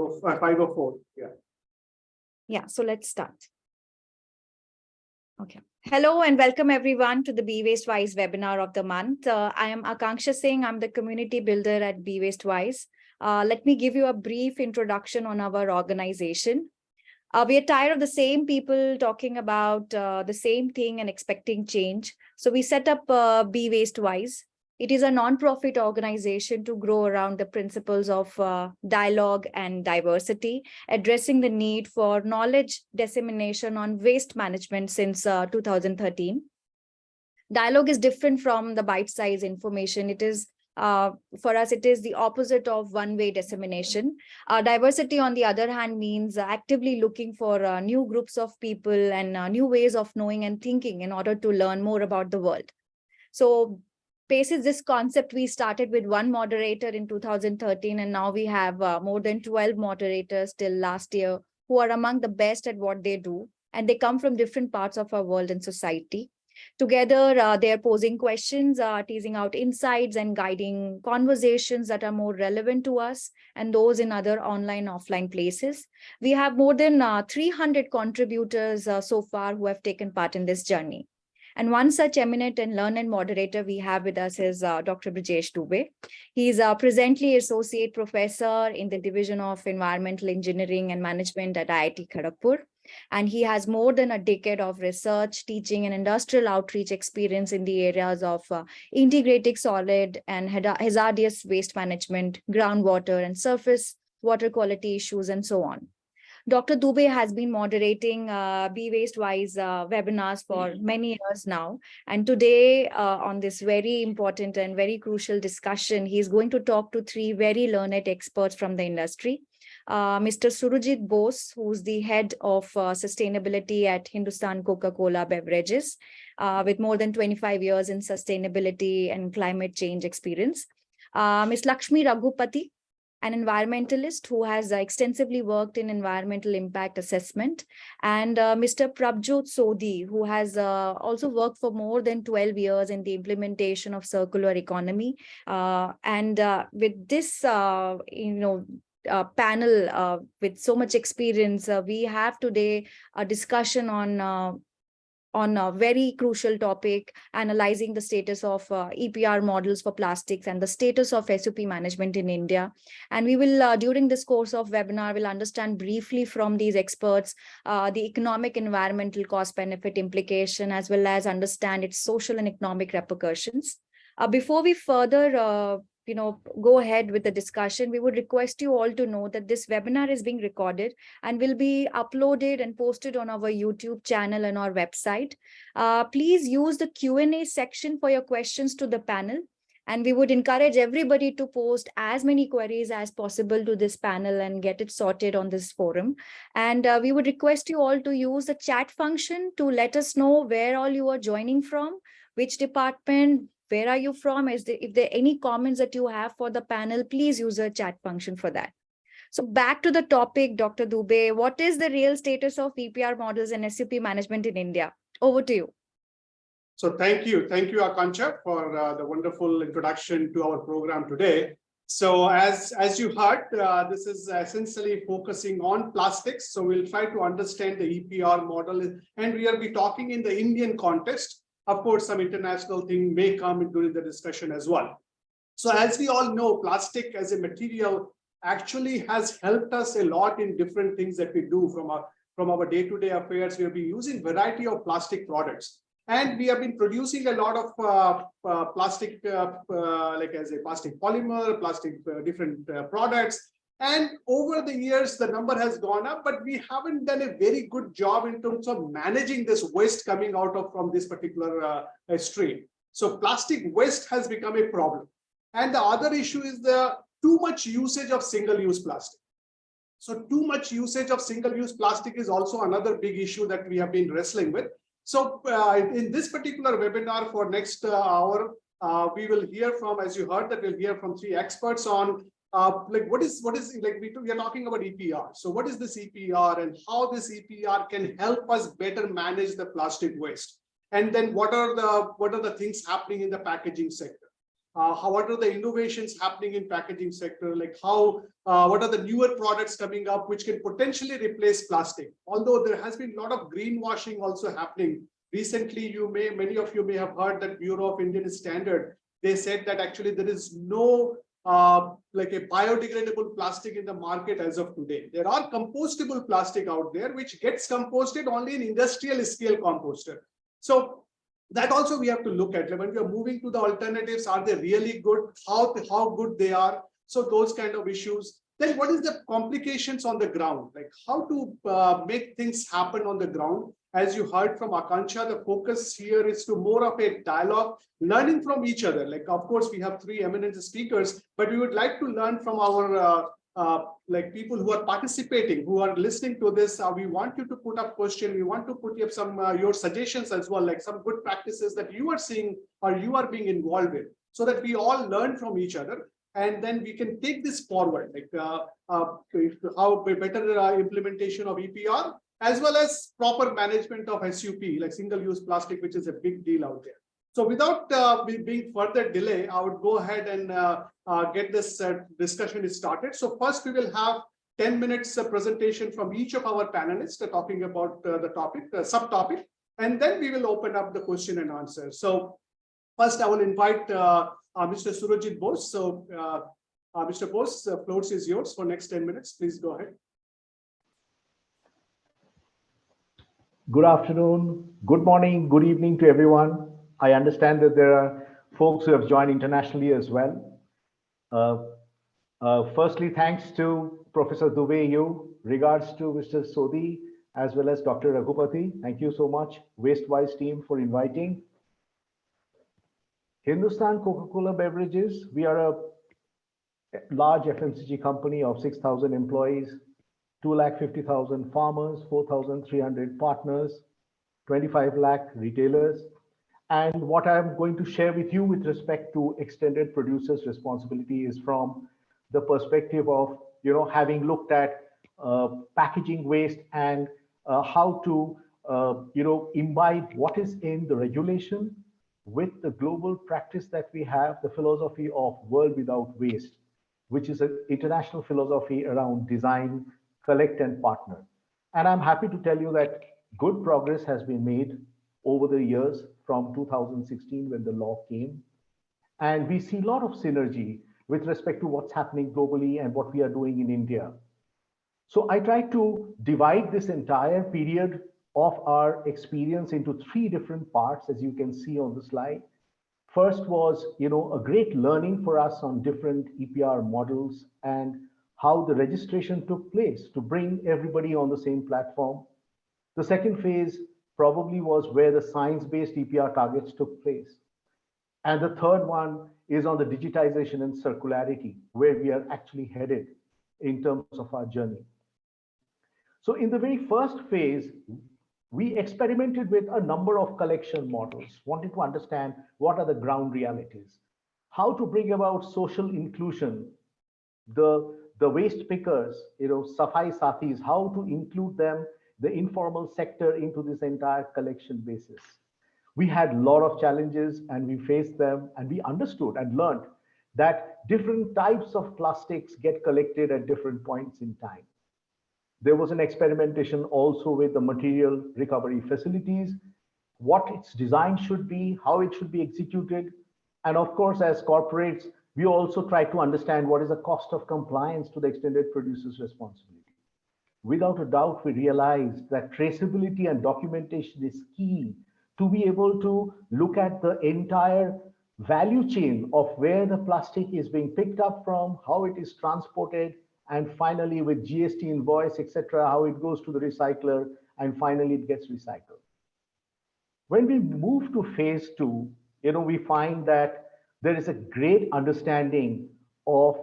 uh, 504. Yeah. Yeah, so let's start. Okay. Hello and welcome everyone to the Be Waste Wise webinar of the month. Uh, I am Akanksha Singh. I'm the community builder at Be Waste Wise. Uh, let me give you a brief introduction on our organization. Uh, we are tired of the same people talking about uh, the same thing and expecting change. So we set up uh, Be Waste Wise. It is a non-profit organization to grow around the principles of uh, dialogue and diversity, addressing the need for knowledge dissemination on waste management since uh, 2013. Dialogue is different from the bite-sized information. It is uh, for us, it is the opposite of one-way dissemination. Uh, diversity, on the other hand, means actively looking for uh, new groups of people and uh, new ways of knowing and thinking in order to learn more about the world. So basis this concept, we started with one moderator in 2013, and now we have uh, more than 12 moderators till last year who are among the best at what they do. And they come from different parts of our world and society. Together, uh, they're posing questions, uh, teasing out insights and guiding conversations that are more relevant to us and those in other online, offline places. We have more than uh, 300 contributors uh, so far who have taken part in this journey. And one such eminent and learned moderator we have with us is uh, Dr. Brijesh Dubey. He is uh, presently associate professor in the Division of Environmental Engineering and Management at IIT Kharagpur. And he has more than a decade of research, teaching and industrial outreach experience in the areas of uh, integrating solid and hazardous waste management, groundwater and surface water quality issues and so on. Dr. Dubey has been moderating uh, Be Waste Wise uh, webinars for mm-hmm. many years now. And today uh, on this very important and very crucial discussion, he's going to talk to three very learned experts from the industry. Uh, Mr. Surajit Bose, who's the head of uh, sustainability at Hindustan Coca-Cola Beverages, uh, with more than 25 years in sustainability and climate change experience. Ms. Lakshmi Raghupati, an environmentalist who has uh, extensively worked in environmental impact assessment, and uh, Mr. Prabjot Sodhi, who has uh, also worked for more than 12 years in the implementation of circular economy. Uh, and uh, with this, uh, you know, uh, panel uh, with so much experience, uh, we have today a discussion on on a very crucial topic, analyzing the status of uh, EPR models for plastics and the status of SUP management in India. And we will, uh, during this course of webinar, will understand briefly from these experts, uh, the economic environmental cost benefit implication, as well as understand its social and economic repercussions. Uh, before we further uh, you know, go ahead with the discussion, we would request you all to know that this webinar is being recorded and will be uploaded and posted on our YouTube channel and our website. Uh, please use the Q&A section for your questions to the panel. And we would encourage everybody to post as many queries as possible to this panel and get it sorted on this forum. And uh, we would request you all to use the chat function to let us know where all you are joining from, which department, where are you from? Is there, if there any comments that you have for the panel, please use a chat function for that. So back to the topic, Dr. Dubey, what is the real status of EPR models and SUP management in India? Over to you. So thank you. Thank you, Akanksha, for uh, the wonderful introduction to our program today. So as, as you heard, uh, this is essentially focusing on plastics. So we'll try to understand the EPR model and we will be talking in the Indian context. Of course, some international thing may come during the discussion as well. So as we all know, plastic as a material actually has helped us a lot in different things that we do from our from our day-to-day -day affairs. We have been using variety of plastic products. And we have been producing a lot of uh, uh, plastic, uh, uh like as a plastic polymer, plastic uh, different uh, products. And over the years, the number has gone up, but we haven't done a very good job in terms of managing this waste coming out of from this particular uh, stream. So plastic waste has become a problem. And the other issue is the too much usage of single-use plastic. So too much usage of single-use plastic is also another big issue that we have been wrestling with. So uh, in this particular webinar for next uh, hour, uh, we will hear from, as you heard, that we'll hear from three experts on uh, like what is what is like we, we are talking about EPR. So what is this EPR and how this EPR can help us better manage the plastic waste? And then what are the what are the things happening in the packaging sector? uh, how, what are the innovations happening in packaging sector, like how, uh, what are the newer products coming up which can potentially replace plastic. Although there has been a lot of greenwashing also happening. Recently, you may, many of you may have heard that Bureau of Indian Standard, they said that actually there is no uh, like a biodegradable plastic in the market as of today. There are compostable plastic out there, which gets composted only in industrial scale composter. So that also we have to look at when we are moving to the alternatives are they really good how how good they are so those kind of issues then what is the complications on the ground like how to uh, make things happen on the ground as you heard from Akanksha, the focus here is to more of a dialogue, learning from each other. Like, of course, we have three eminent speakers, but we would like to learn from our uh, uh, like people who are participating, who are listening to this, uh, we want you to put up question. We want to put up some uh, your suggestions as well, like some good practices that you are seeing or you are being involved with, so that we all learn from each other. And then we can take this forward, like uh, uh, how better uh, implementation of EPR, as well as proper management of SUP, like single-use plastic, which is a big deal out there. So without uh, being further delay, I would go ahead and uh, uh, get this uh, discussion is started. So first we will have 10 minutes uh, presentation from each of our panelists uh, talking about the topic, the subtopic, and then we will open up the question and answer. So first I will invite Mr. Surajit Bose. So Mr. Bose, the floor is yours for next 10 minutes. Please go ahead. Good afternoon, good morning, good evening to everyone. I understand that there are folks who have joined internationally as well. Uh, uh, firstly, thanks to Professor Dubey, regards to Mr. Sodhi, as well as Dr. Raghupati. Thank you so much, WasteWise team for inviting. Hindustan Coca-Cola Beverages, we are a large FMCG company of 6,000 employees, 2,50,000 farmers, 4,300 partners, 25 lakh retailers, and what I'm going to share with you with respect to extended producers responsibility is from the perspective of, you know, having looked at uh, packaging waste and uh, how to, uh, you know, imbibe what is in the regulation with the global practice that we have, the philosophy of world without waste, which is an international philosophy around design, collect and partner. And I'm happy to tell you that good progress has been made over the years from 2016 when the law came. And we see a lot of synergy with respect to what's happening globally and what we are doing in India. So I try to divide this entire period of our experience into three different parts, as you can see on the slide. First was, you know, a great learning for us on different EPR models and how the registration took place to bring everybody on the same platform. The second phase probably was where the science-based EPR targets took place. And the third one is on the digitization and circularity, where we are actually headed in terms of our journey. So in the very first phase, we experimented with a number of collection models, wanted to understand what are the ground realities, how to bring about social inclusion, the, the waste pickers, you know, Safai Sathis, how to include them the informal sector into this entire collection basis. We had a lot of challenges and we faced them and we understood and learned that different types of plastics get collected at different points in time. There was an experimentation also with the material recovery facilities, what its design should be, how it should be executed. And of course, as corporates, we also try to understand what is the cost of compliance to the extended producer's responsibility without a doubt, we realized that traceability and documentation is key to be able to look at the entire value chain of where the plastic is being picked up from, how it is transported, and finally with GST invoice, etc., how it goes to the recycler, and finally it gets recycled. When we move to phase two, you know, we find that there is a great understanding of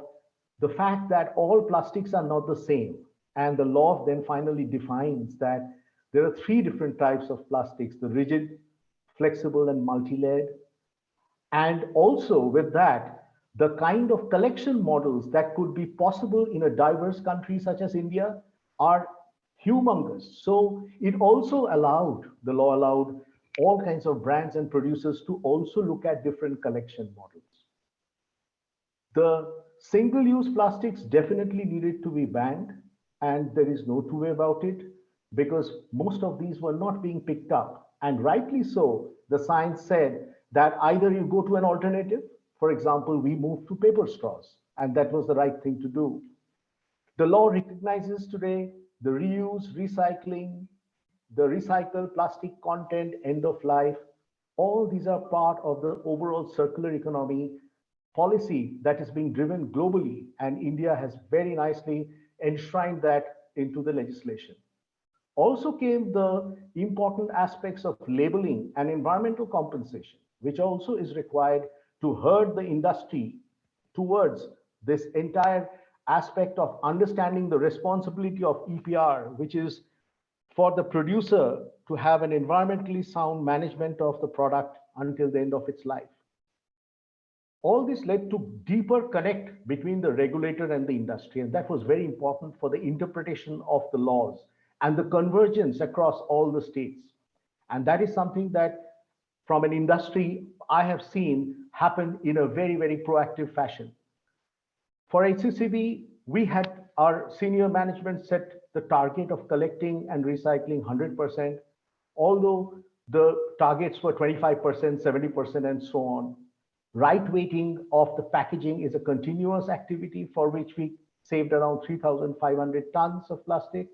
the fact that all plastics are not the same. And the law then finally defines that there are three different types of plastics, the rigid, flexible, and multi-layered. And also with that, the kind of collection models that could be possible in a diverse country such as India are humongous. So it also allowed, the law allowed all kinds of brands and producers to also look at different collection models. The single-use plastics definitely needed to be banned, and there is no two way about it because most of these were not being picked up. And rightly so, the science said that either you go to an alternative, for example, we moved to paper straws, and that was the right thing to do. The law recognizes today the reuse, recycling, the recycled plastic content, end of life. All these are part of the overall circular economy policy that is being driven globally, and India has very nicely enshrined that into the legislation. Also came the important aspects of labeling and environmental compensation, which also is required to herd the industry towards this entire aspect of understanding the responsibility of EPR, which is for the producer to have an environmentally sound management of the product until the end of its life. All this led to deeper connect between the regulator and the industry, and that was very important for the interpretation of the laws and the convergence across all the states. And that is something that from an industry I have seen happen in a very, very proactive fashion. For HCCB, we had our senior management set the target of collecting and recycling 100%, although the targets were 25%, 70%, and so on. Right weighting of the packaging is a continuous activity for which we saved around 3,500 tons of plastic.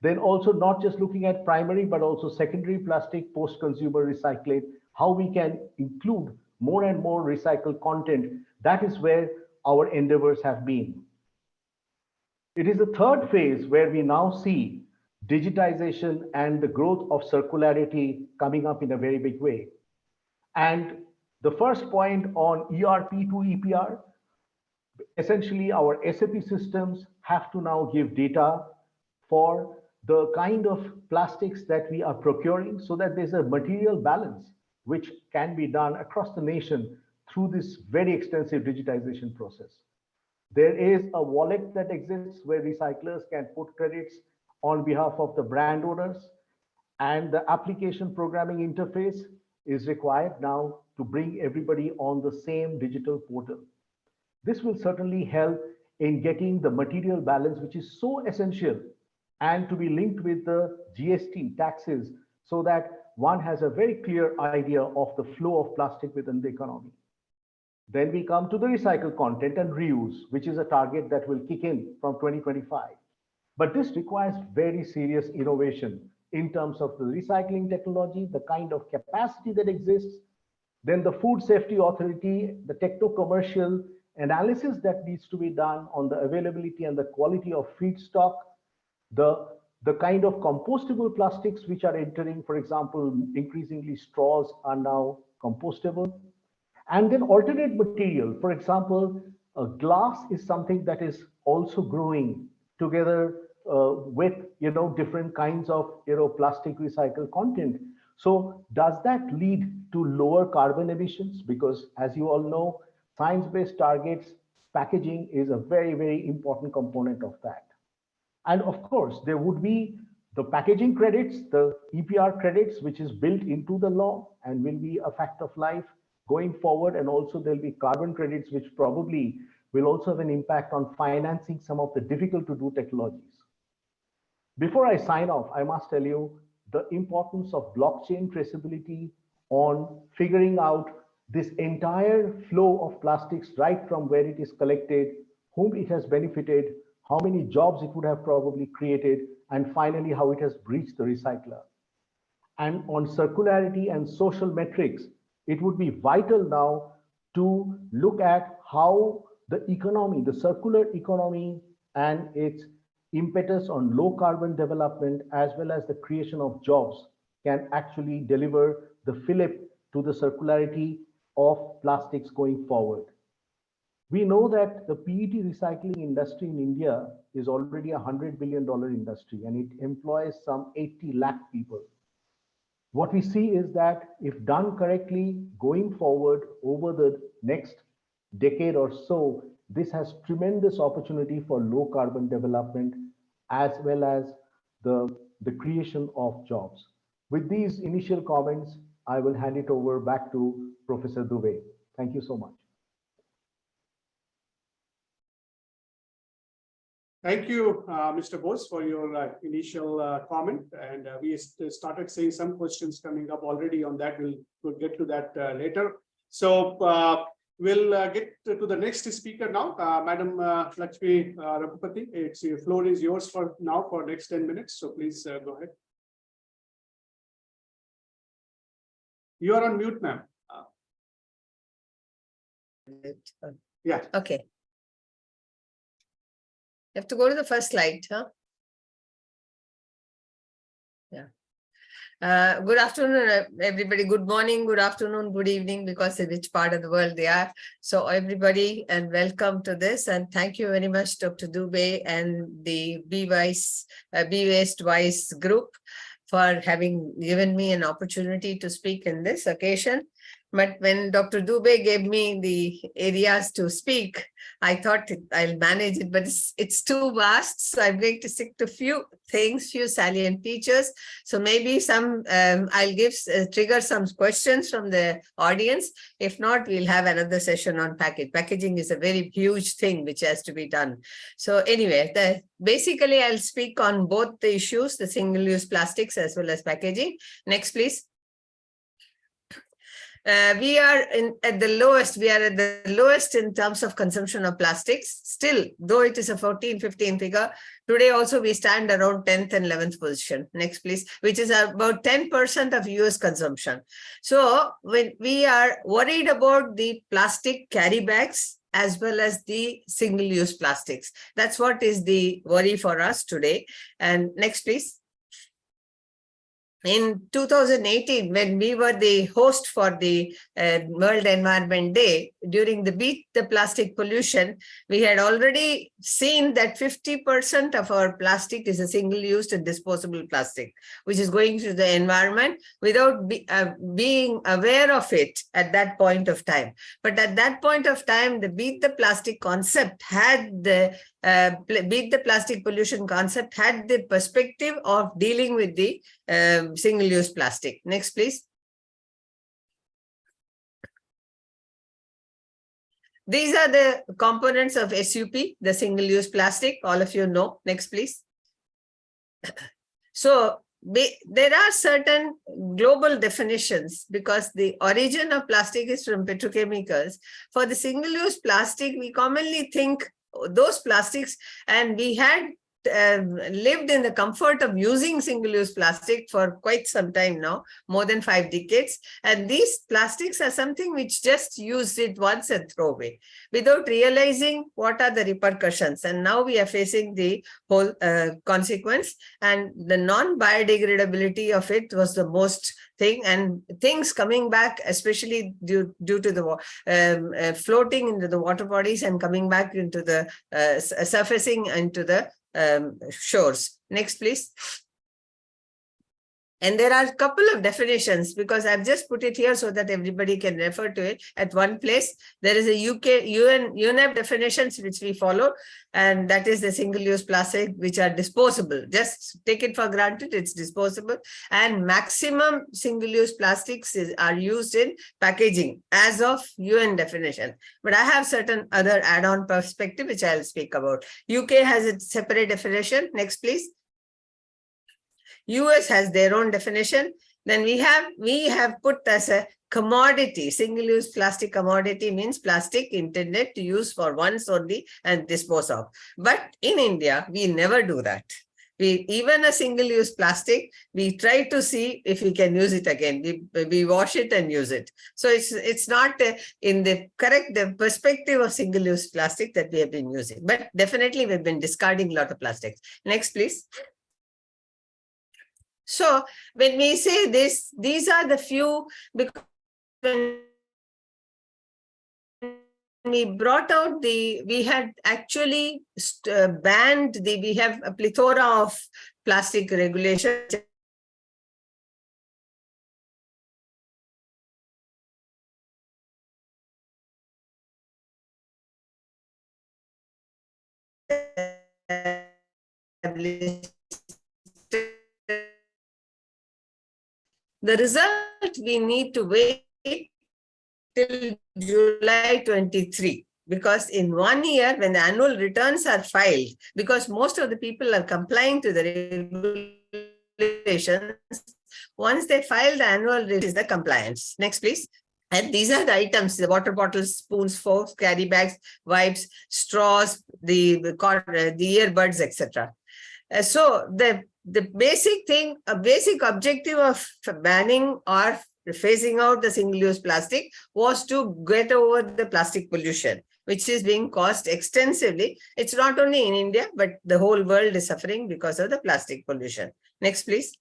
Then also not just looking at primary, but also secondary plastic post-consumer recycling, how we can include more and more recycled content. That is where our endeavors have been. It is the third phase where we now see digitization and the growth of circularity coming up in a very big way. And the first point on ERP to EPR, essentially our SAP systems have to now give data for the kind of plastics that we are procuring so that there's a material balance which can be done across the nation through this very extensive digitization process. There is a wallet that exists where recyclers can put credits on behalf of the brand owners and the application programming interface is required now to bring everybody on the same digital portal. This will certainly help in getting the material balance, which is so essential and to be linked with the GST taxes so that one has a very clear idea of the flow of plastic within the economy. Then we come to the recycled content and reuse, which is a target that will kick in from 2025. But this requires very serious innovation in terms of the recycling technology, the kind of capacity that exists, then the food safety authority, the techno-commercial analysis that needs to be done on the availability and the quality of feedstock, the, the kind of compostable plastics which are entering, for example, increasingly straws are now compostable. And then alternate material, for example, glass is something that is also growing together uh, with you know different kinds of you know plastic recycled content. So does that lead to lower carbon emissions? Because as you all know, science-based targets packaging is a very very important component of that. And of course, there would be the packaging credits, the EPR credits, which is built into the law and will be a fact of life going forward. And also there'll be carbon credits, which probably will also have an impact on financing some of the difficult to do technologies. Before I sign off, I must tell you the importance of blockchain traceability on figuring out this entire flow of plastics right from where it is collected, whom it has benefited, how many jobs it would have probably created, and finally how it has breached the recycler. And on circularity and social metrics, it would be vital now to look at how the economy, the circular economy and its impetus on low carbon development as well as the creation of jobs can actually deliver the fillip to the circularity of plastics going forward. We know that the PET recycling industry in India is already a $100 billion industry and it employs some 80 lakh people. What we see is that if done correctly going forward over the next decade or so, this has tremendous opportunity for low carbon development as well as the, the creation of jobs. With these initial comments, I will hand it over back to Professor Dubey. Thank you so much. Thank you, uh, Mr. Bose, for your uh, initial uh, comment. And uh, we st- started seeing some questions coming up already on that. We'll, we'll get to that uh, later. So uh, we'll get to the next speaker now, Madam Lakshmi Raghupati. It's your floor is yours for now for next 10 minutes. So please go ahead. You are on mute, ma'am. Yeah. Okay. You have to go to the first slide, huh? Yeah. Uh, good afternoon, uh, everybody. Good morning, good afternoon, good evening, because in which part of the world they are. So everybody and welcome to this and thank you very much, Dr. Dubey and the Be Wise, uh, Be Waste Wise group for having given me an opportunity to speak in this occasion. But when Dr. Dubey gave me the areas to speak, I thought I'll manage it, but it's, it's too vast. So I'm going to stick to few things, few salient features. So maybe some, um, I'll give, uh, trigger some questions from the audience. If not, we'll have another session on package. Packaging is a very huge thing which has to be done. So anyway, the, basically I'll speak on both the issues, the single-use plastics as well as packaging. Next, please. Uh, we are in at the lowest, we are at the lowest in terms of consumption of plastics. Still, though it is a 14, 15 figure, today also we stand around 10th and 11th position. Next, please, which is about 10% of US consumption. So when we are worried about the plastic carry bags as well as the single-use plastics. That's what is the worry for us today. And next, please in 2018, when we were the host for the uh, World Environment Day, during the Beat the Plastic Pollution, we had already seen that 50% of our plastic is a single-use and disposable plastic, which is going to the environment without be, uh, being aware of it at that point of time. But at that point of time, the Beat the Plastic concept had the uh, beat the plastic pollution concept had the perspective of dealing with the um, single-use plastic. Next, please. These are the components of SUP, the single-use plastic. All of you know. Next, please. So there are certain global definitions because the origin of plastic is from petrochemicals. For the single-use plastic, we commonly think those plastics. And we had um, lived in the comfort of using single-use plastic for quite some time now, more than five decades. And these plastics are something which just used it once and throw away without realizing what are the repercussions. And now we are facing the whole uh, consequence and the non-biodegradability of it was the most thing and things coming back, especially due, due to the um, uh, floating into the water bodies and coming back into the uh, surfacing into the um, shores. Next, please. And there are a couple of definitions because I've just put it here so that everybody can refer to it at one place. There is a UK UN UNEP definitions which we follow, and that is the single-use plastic which are disposable. Just take it for granted, it's disposable. And maximum single-use plastics is, are used in packaging as of UN definition. But I have certain other add-on perspective which I'll speak about. UK has its separate definition. Next, please. US has their own definition. Then we have, we have put as a commodity, single-use plastic commodity means plastic intended to use for once only and dispose of. But in India, we never do that. We, even a single-use plastic, we try to see if we can use it again. We, we wash it and use it. So it's, it's not uh, in the correct the perspective of single-use plastic that we have been using. But definitely we've been discarding a lot of plastics. Next, please. So when we say this, these are the few because when we brought out the, we had actually uh, banned the, we have a plethora of plastic regulations. The result, we need to wait till July 23. because in one year, when the annual returns are filed, because most of the people are complying to the regulations, once they file the annual, is the compliance. Next, please. And these are the items, the water bottles, spoons, forks, carry bags, wipes, straws, the, the the earbuds, etc. Uh, so the, the basic thing, a basic objective of banning or phasing out the single-use plastic was to get over the plastic pollution, which is being caused extensively. It's not only in India, but the whole world is suffering because of the plastic pollution. Next, please.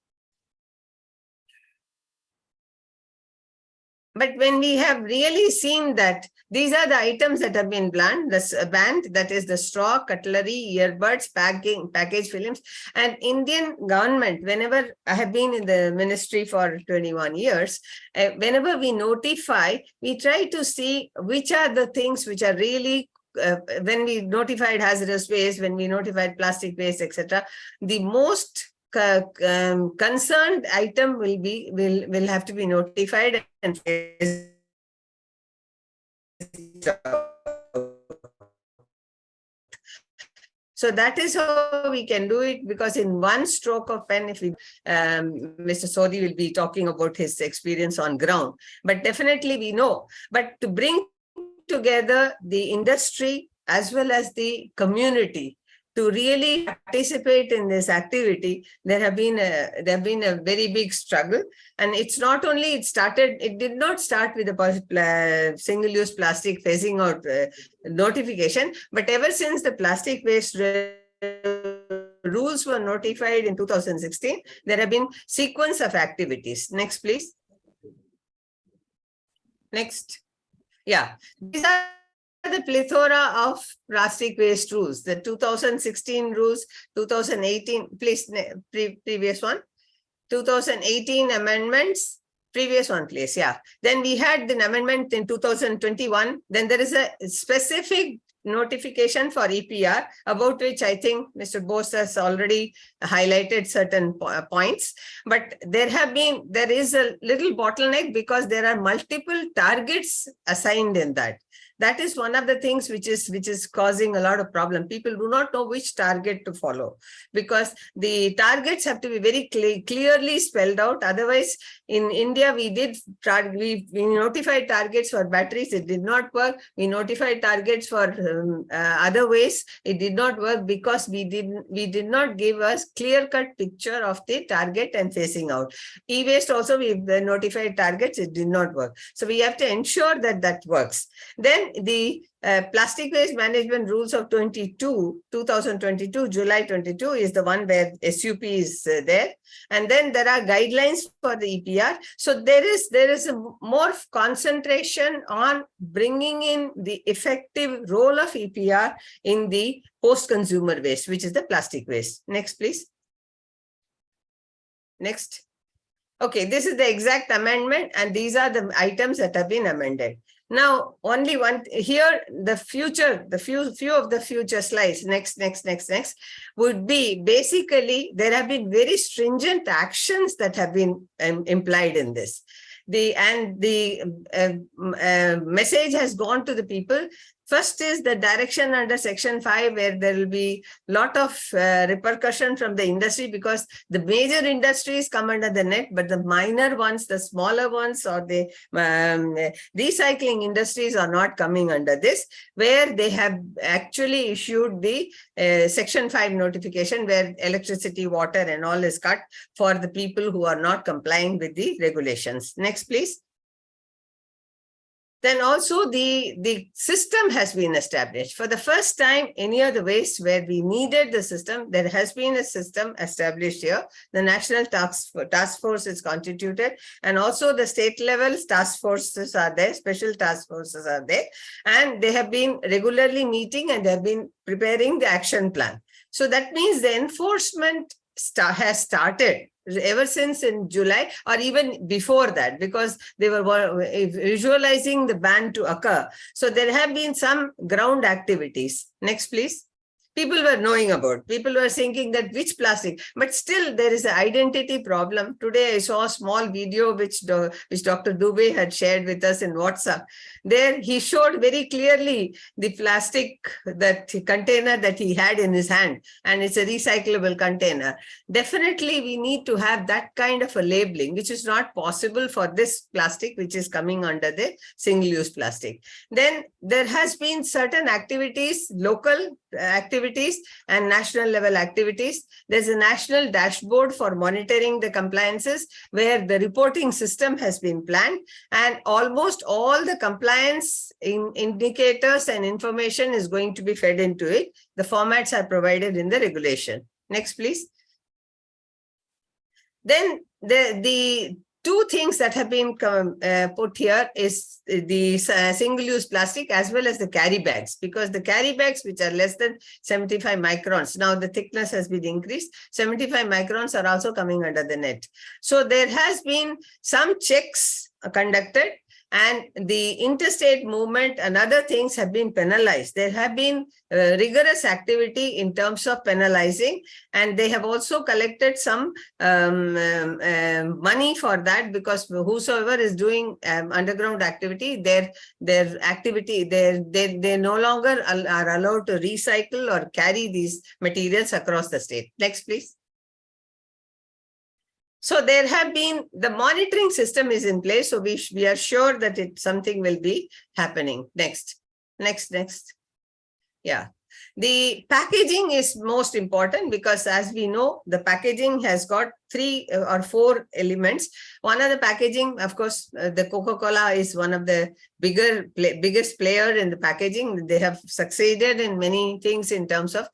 But when we have really seen that these are the items that have been banned, uh, banned, that is the straw, cutlery, earbuds, packing, package films, and Indian government, whenever I have been in the ministry for 21 years, uh, whenever we notify, we try to see which are the things which are really uh, when we notified hazardous waste, when we notified plastic waste, etc., the most um, concerned item will be will will have to be notified and so that is how we can do it because in one stroke of pen, if we, um, Mr. Sodhi will be talking about his experience on ground, but definitely we know. But to bring together the industry as well as the community to really participate in this activity, there have been a there have been a very big struggle. And it's not only it started, it did not start with the single-use plastic phasing out uh, notification, but ever since the plastic waste rules were notified in 2016, there have been sequence of activities. Next, please. Next. Yeah, these are the plethora of plastic waste rules, the 2016 rules, 2018, please, pre previous one, 2018 amendments, previous one, please, yeah. Then we had the amendment in 2021. Then there is a specific notification for EPR, about which I think Mr. Bose has already highlighted certain po points. But there have been, there is a little bottleneck because there are multiple targets assigned in that that is one of the things which is which is causing a lot of problem. People do not know which target to follow because the targets have to be very cle clearly spelled out. Otherwise in india we did we, we notified targets for batteries. It did not work. We notified targets for um, uh, other ways. It did not work because we didn't we did not give us clear cut picture of the target and phasing out. E-waste also we notified targets. It did not work. So we have to ensure that that works. Then the uh, plastic waste management rules of 22 2022 july 22 is the one where sup is uh, there. And then there are guidelines for the epr so there is there is a more concentration on bringing in the effective role of epr in the post consumer waste which is the plastic waste. Next please. Next. Okay this is the exact amendment and these are the items that have been amended now, only one here, the future, the few few of the future slides, next, next, next, next, would be basically there have been very stringent actions that have been um, implied in this. The and the uh, uh, message has gone to the people First is the direction under section 5 where there will be lot of uh, repercussion from the industry because the major industries come under the net but the minor ones, the smaller ones or the um, recycling industries are not coming under this where they have actually issued the uh, section 5 notification where electricity, water and all is cut for the people who are not complying with the regulations. Next please. Then also the, the system has been established. For the first time, any of the waste where we needed the system, there has been a system established here. The National Task, task Force is constituted and also the state level task forces are there, special task forces are there. And they have been regularly meeting and they have been preparing the action plan. So that means the enforcement start, has started ever since in July or even before that because they were visualizing the ban to occur. So there have been some ground activities. Next, please. People were knowing about. People were thinking that which plastic, but still there is an identity problem. Today I saw a small video which, do, which Dr. Dubey had shared with us in WhatsApp. There he showed very clearly the plastic that container that he had in his hand and it's a recyclable container. Definitely we need to have that kind of a labeling which is not possible for this plastic which is coming under the single-use plastic. Then there has been certain activities, local activities and national level activities. There's a national dashboard for monitoring the compliances where the reporting system has been planned and almost all the compliance in indicators and information is going to be fed into it. The formats are provided in the regulation. Next, please. Then the, the two things that have been um, uh, put here is the uh, single-use plastic as well as the carry bags because the carry bags which are less than 75 microns now the thickness has been increased 75 microns are also coming under the net. So there has been some checks conducted and the interstate movement and other things have been penalized. There have been uh, rigorous activity in terms of penalizing, and they have also collected some um, um, um, money for that because whosoever is doing um, underground activity, their their activity, they they they no longer are allowed to recycle or carry these materials across the state. Next, please. So there have been, the monitoring system is in place. So we, we are sure that it something will be happening. Next, next, next. Yeah. The packaging is most important because as we know, the packaging has got three uh, or four elements. One of the packaging, of course, uh, the Coca-Cola is one of the bigger, play, biggest player in the packaging. They have succeeded in many things in terms of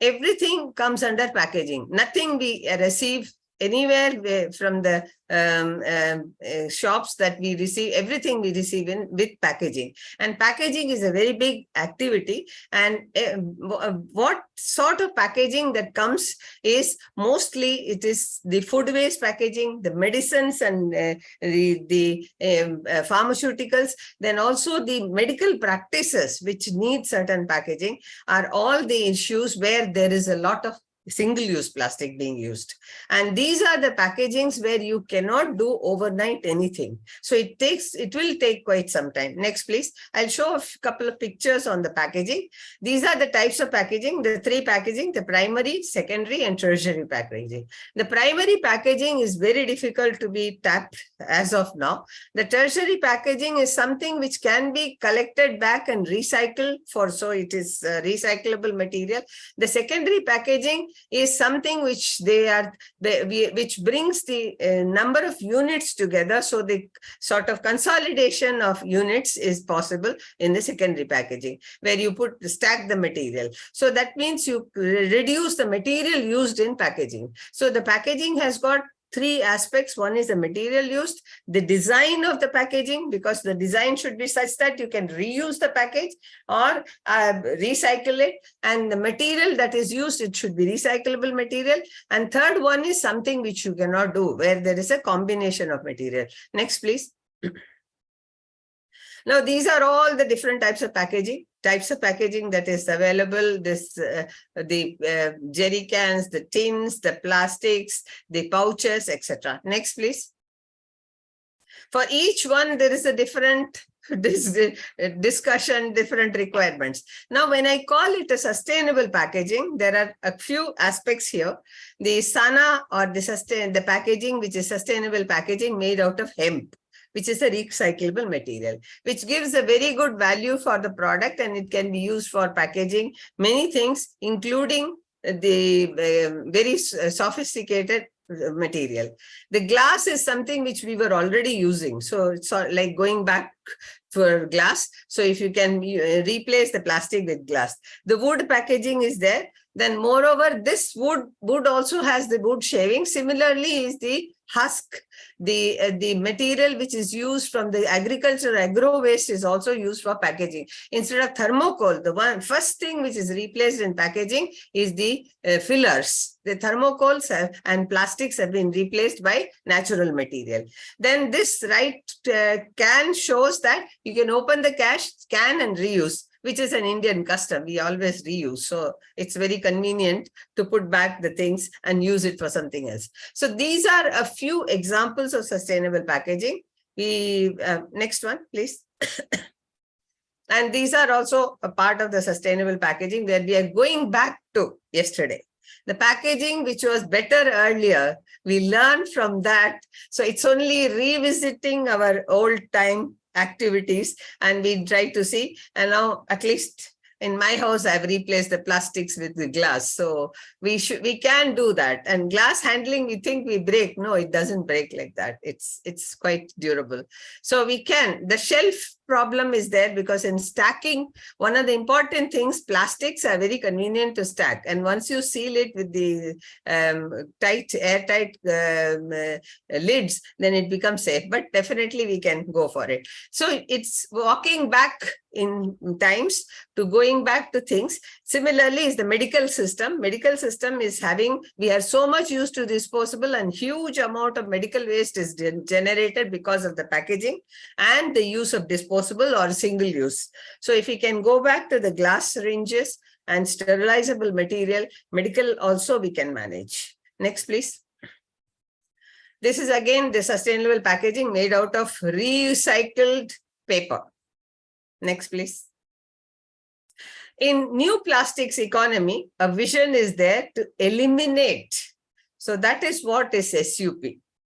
everything comes under packaging. Nothing we receive anywhere from the um, um, uh, shops that we receive, everything we receive in with packaging. And packaging is a very big activity. And uh, what sort of packaging that comes is mostly it is the food waste packaging, the medicines and uh, the, the um, uh, pharmaceuticals, then also the medical practices which need certain packaging are all the issues where there is a lot of single-use plastic being used. And these are the packagings where you cannot do overnight anything. So it takes, it will take quite some time. Next, please. I'll show a couple of pictures on the packaging. These are the types of packaging, the three packaging, the primary, secondary, and tertiary packaging. The primary packaging is very difficult to be tapped as of now. The tertiary packaging is something which can be collected back and recycled for, so it is uh, recyclable material. The secondary packaging is something which they are which brings the uh, number of units together. So the sort of consolidation of units is possible in the secondary packaging where you put stack the material. So that means you reduce the material used in packaging. So the packaging has got three aspects. One is the material used, the design of the packaging, because the design should be such that you can reuse the package or uh, recycle it. And the material that is used, it should be recyclable material. And third one is something which you cannot do, where there is a combination of material. Next, please. Now, these are all the different types of packaging, types of packaging that is available, this uh, the uh, jerry cans, the tins, the plastics, the pouches, etc. Next, please. For each one, there is a different uh, discussion, different requirements. Now, when I call it a sustainable packaging, there are a few aspects here. The SANA or the sustain the packaging, which is sustainable packaging made out of hemp which is a recyclable material, which gives a very good value for the product and it can be used for packaging many things, including the uh, very sophisticated uh, material. The glass is something which we were already using. So it's like going back for glass. So if you can uh, replace the plastic with glass, the wood packaging is there. Then moreover, this wood, wood also has the wood shaving. Similarly is the husk, the, uh, the material which is used from the agriculture agro waste is also used for packaging. Instead of thermocol, the one first thing which is replaced in packaging is the uh, fillers. The thermocols have, and plastics have been replaced by natural material. Then this right uh, can shows that you can open the cash, scan and reuse which is an Indian custom. We always reuse. So it's very convenient to put back the things and use it for something else. So these are a few examples of sustainable packaging. We, uh, next one, please. And these are also a part of the sustainable packaging where we are going back to yesterday. The packaging which was better earlier, we learned from that. So it's only revisiting our old time activities and we try to see. And now at least in my house i've replaced the plastics with the glass. So we should we can do that. And glass handling we think we break. No it doesn't break like that. It's it's quite durable. So we can the shelf problem is there because in stacking one of the important things plastics are very convenient to stack. And once you seal it with the um, tight airtight um, uh, lids then it becomes safe. But definitely we can go for it. So it's walking back in times to going back to things. Similarly is the medical system. Medical system is having, we are so much used to disposable and huge amount of medical waste is generated because of the packaging and the use of disposable or single use. So if we can go back to the glass syringes and sterilizable material, medical also we can manage. Next, please. This is again the sustainable packaging made out of recycled paper. Next, please. In new plastics economy, a vision is there to eliminate. So that is what is SUP.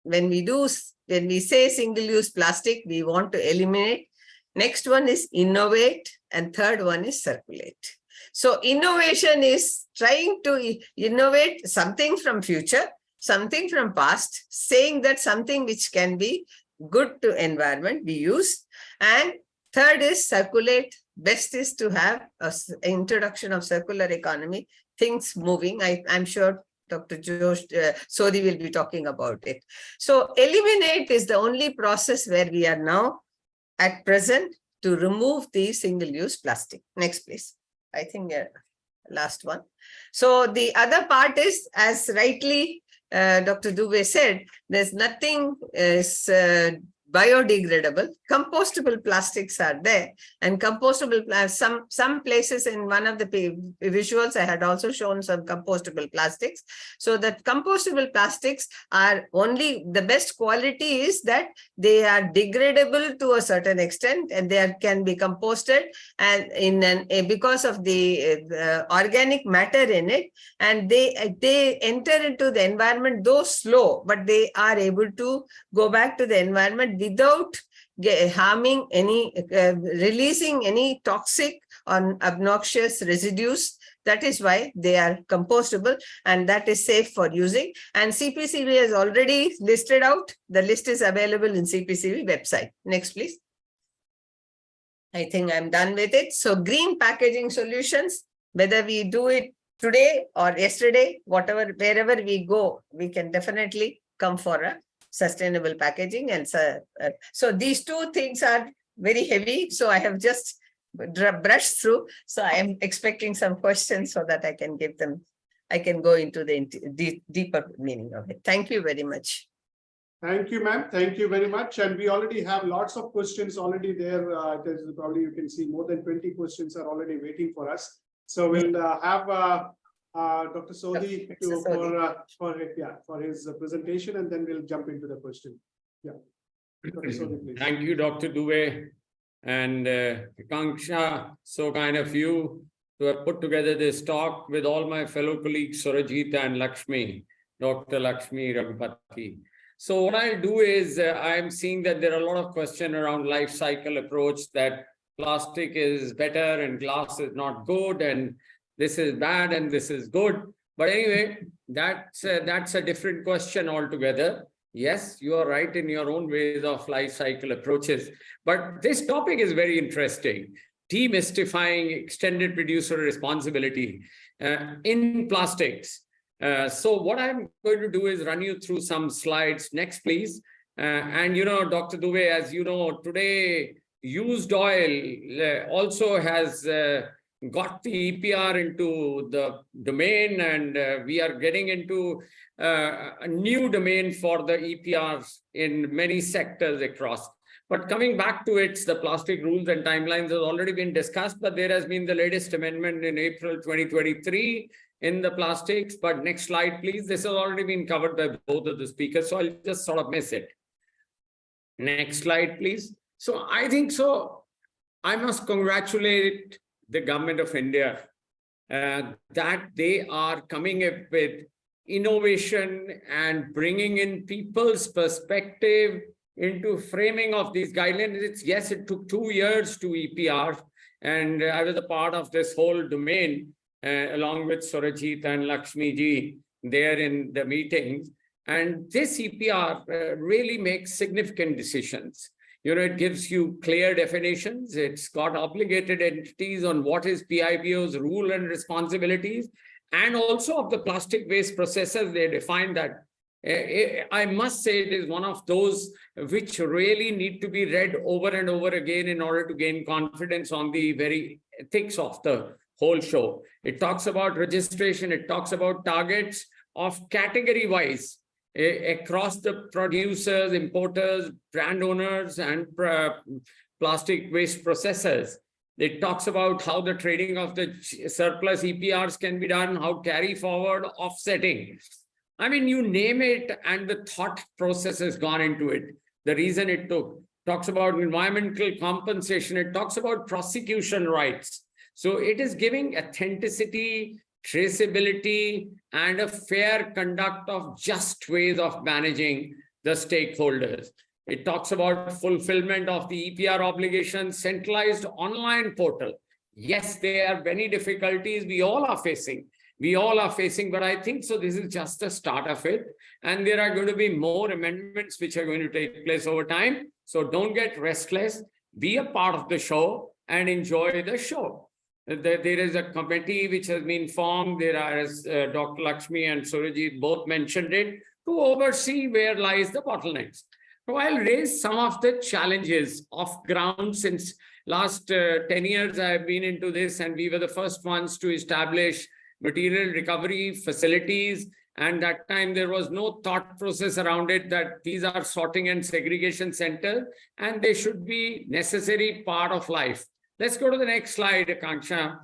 When we do, when we say single-use plastic, we want to eliminate. Next one is innovate and third one is circulate. So innovation is trying to innovate something from future, something from past, saying that something which can be good to environment we use and Third is circulate. Best is to have a introduction of circular economy, things moving. I, I'm sure Dr. Josh uh, will be talking about it. So eliminate is the only process where we are now at present to remove the single-use plastic. Next, please. I think uh, last one. So the other part is, as rightly uh, Dr. Dubey said, there's nothing is uh, biodegradable. Compostable plastics are there and compostable some some places in one of the visuals i had also shown some compostable plastics. So that compostable plastics are only the best quality is that they are degradable to a certain extent and they are, can be composted and in an because of the uh, organic matter in it and they they enter into the environment though slow but they are able to go back to the environment without harming any, uh, releasing any toxic or obnoxious residues. That is why they are compostable and that is safe for using. And CPCB has already listed out. The list is available in CPCB website. Next, please. I think I'm done with it. So green packaging solutions, whether we do it today or yesterday, whatever, wherever we go, we can definitely come for a sustainable packaging. And so, uh, so these two things are very heavy. So I have just brushed through. So I am expecting some questions so that I can give them, I can go into the deep, deeper meaning of it. Thank you very much. Thank you, ma'am. Thank you very much. And we already have lots of questions already there. Uh, there's probably you can see more than 20 questions are already waiting for us. So we'll uh, have uh, Dr. Sodhi to, for, uh, for, yeah, for his uh, presentation, and then we'll jump into the question. Yeah. Sodhi. Thank you, Dr. Dubey and uh, Kanksha. So kind of you to have put together this talk with all my fellow colleagues, Surajita and Lakshmi, Dr. Lakshmi Raghupati. So what I'll do is uh, I'm seeing that there are a lot of questions around life cycle approach that plastic is better and glass is not good and this is bad and this is good. But anyway, that's a, that's a different question altogether. Yes, you are right in your own ways of life cycle approaches. But this topic is very interesting. Demystifying extended producer responsibility uh, in plastics. Uh, so what I'm going to do is run you through some slides. Next, please. Uh, and you know, Dr. Dubey, as you know, today used oil uh, also has uh, got the EPR into the domain and uh, we are getting into uh, a new domain for the EPRs in many sectors across. But coming back to it, the plastic rules and timelines has already been discussed, but there has been the latest amendment in April 2023 in the plastics. But next slide, please. This has already been covered by both of the speakers, so I'll just sort of miss it. Next slide, please. So I think so. I must congratulate the government of India uh, that they are coming up with innovation and bringing in people's perspective into framing of these guidelines. It's, yes, it took two years to EPR, and I was a part of this whole domain uh, along with Surajit and Lakshmi ji there in the meetings. And this EPR uh, really makes significant decisions. You know, it gives you clear definitions. It's got obligated entities on what is PIBO's rule and responsibilities. And also of the plastic waste processes, they define that. Eh, I must say it is one of those which really need to be read over and over again in order to gain confidence on the very ethics of the whole show. It talks about registration, it talks about targets of category wise eh, across the producers, importers, brand owners, and uh, plastic waste processors. It talks about how the trading of the surplus EPRs can be done, how carry forward offsetting. I mean, you name it and the thought process has gone into it. The reason it took talks about environmental compensation. It talks about prosecution rights. So it is giving authenticity, traceability, and a fair conduct of just ways of managing the stakeholders. It talks about fulfillment of the EPR obligation, centralized online portal. Yes, there are many difficulties we all are facing. We all are facing, but I think so. This is just the start of it. And there are going to be more amendments which are going to take place over time. So don't get restless. Be a part of the show and enjoy the show. There, is a committee which has been formed. There are, as uh, Dr. Lakshmi and Surajit both mentioned it, to oversee where lies the bottlenecks. So I'll raise some of the challenges of ground since last uh, 10 years I've been into this and we were the first ones to establish material recovery facilities. And that time there was no thought process around it that these are sorting and segregation centers and they should be necessary part of life. Let's go to the next slide, Akanksha.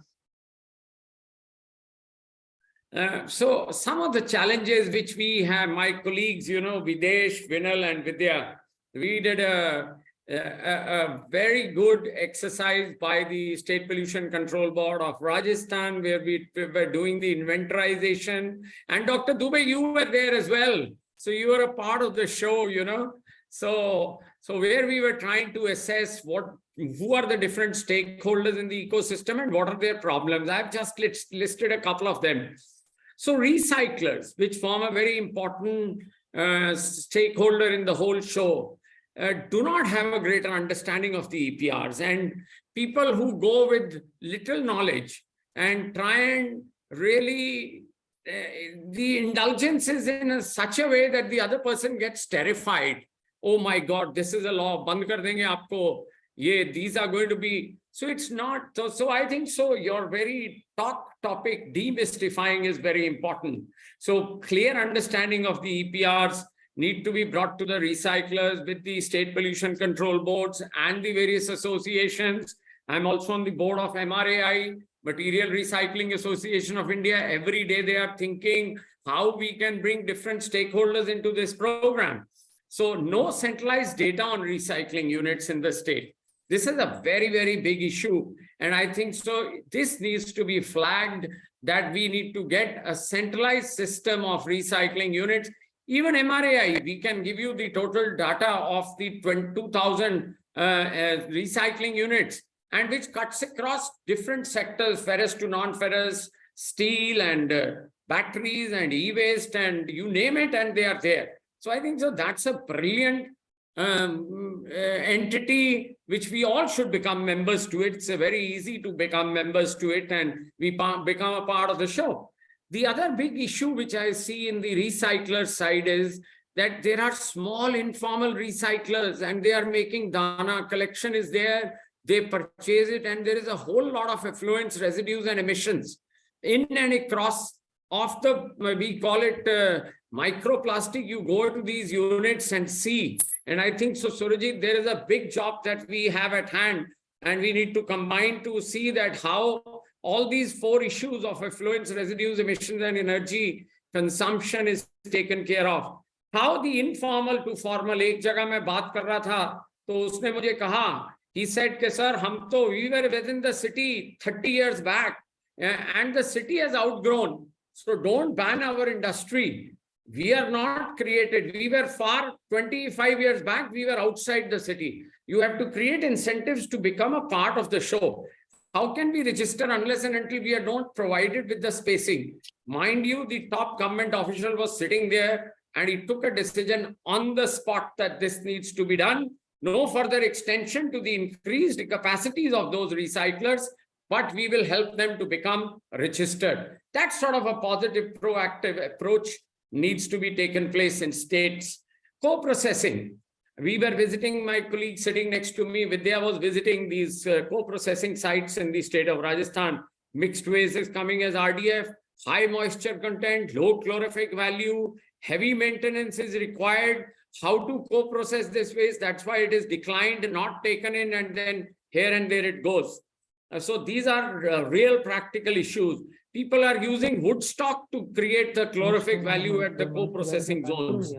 Uh, so some of the challenges which we have, my colleagues, you know, Videsh, Vinal and Vidya, we did a, a, a, very good exercise by the State Pollution Control Board of Rajasthan, where we were doing the inventorization. And Dr. Dubey, you were there as well. So you were a part of the show, you know. So, so where we were trying to assess what who are the different stakeholders in the ecosystem and what are their problems. I've just list, listed a couple of them. So recyclers, which form a very important uh, stakeholder in the whole show, uh, do not have a greater understanding of the EPRs. And people who go with little knowledge and try and really uh, the indulgence is in a, such a way that the other person gets terrified. Oh my God, this is a law. Band kar denge aapko. Ye, these are going to be so it's not, so, so I think so your very top topic, demystifying is very important. So clear understanding of the EPRs need to be brought to the recyclers with the state pollution control boards and the various associations. I'm also on the board of MRAI, Material Recycling Association of India. Every day they are thinking how we can bring different stakeholders into this program. So no centralized data on recycling units in the state. This is a very, very big issue. And I think so this needs to be flagged that we need to get a centralized system of recycling units. Even MRAI, we can give you the total data of the 22,000 uh, uh, recycling units and which cuts across different sectors, ferrous to non-ferrous, steel and uh, batteries and e-waste and you name it and they are there. So I think so that's a brilliant um, uh, entity which we all should become members to it. It's very easy to become members to it and we become a part of the show. The other big issue which I see in the recycler side is that there are small informal recyclers and they are making dana collection is there they purchase it and there is a whole lot of effluents residues and emissions in and across of the, we call it uh, microplastic, you go to these units and see. And I think so, Surajit, there is a big job that we have at hand and we need to combine to see that how all these four issues of effluents, residues, emissions, and energy consumption is taken care of. How the informal to formal, एक जगह मैं बात कर रहा था, तो उसने मुझे कहा, he said कि sir, हम तो we were within the city 30 years back, uh, and the city has outgrown. so don't ban our industry. We are not created. We were far 25 years back, we were outside the city. You have to create incentives to become a part of the show. How can we register unless and until we are not provided with the spacing? Mind you, the top government official was sitting there and he took a decision on the spot that this needs to be done. No further extension to the increased capacities of those recyclers, but we will help them to become registered. That sort of a positive proactive approach needs to be taken place in states. Co-processing. We were visiting, my colleague sitting next to me, Vidya was visiting these uh, co-processing sites in the state of Rajasthan. Mixed waste is coming as RDF, high moisture content, low calorific value, heavy maintenance is required. How to co-process this waste, that's why it is declined, not taken in, and then here and there it goes. Uh, So these are uh, real practical issues. People are using wood stock to create the calorific value at the co-processing zones.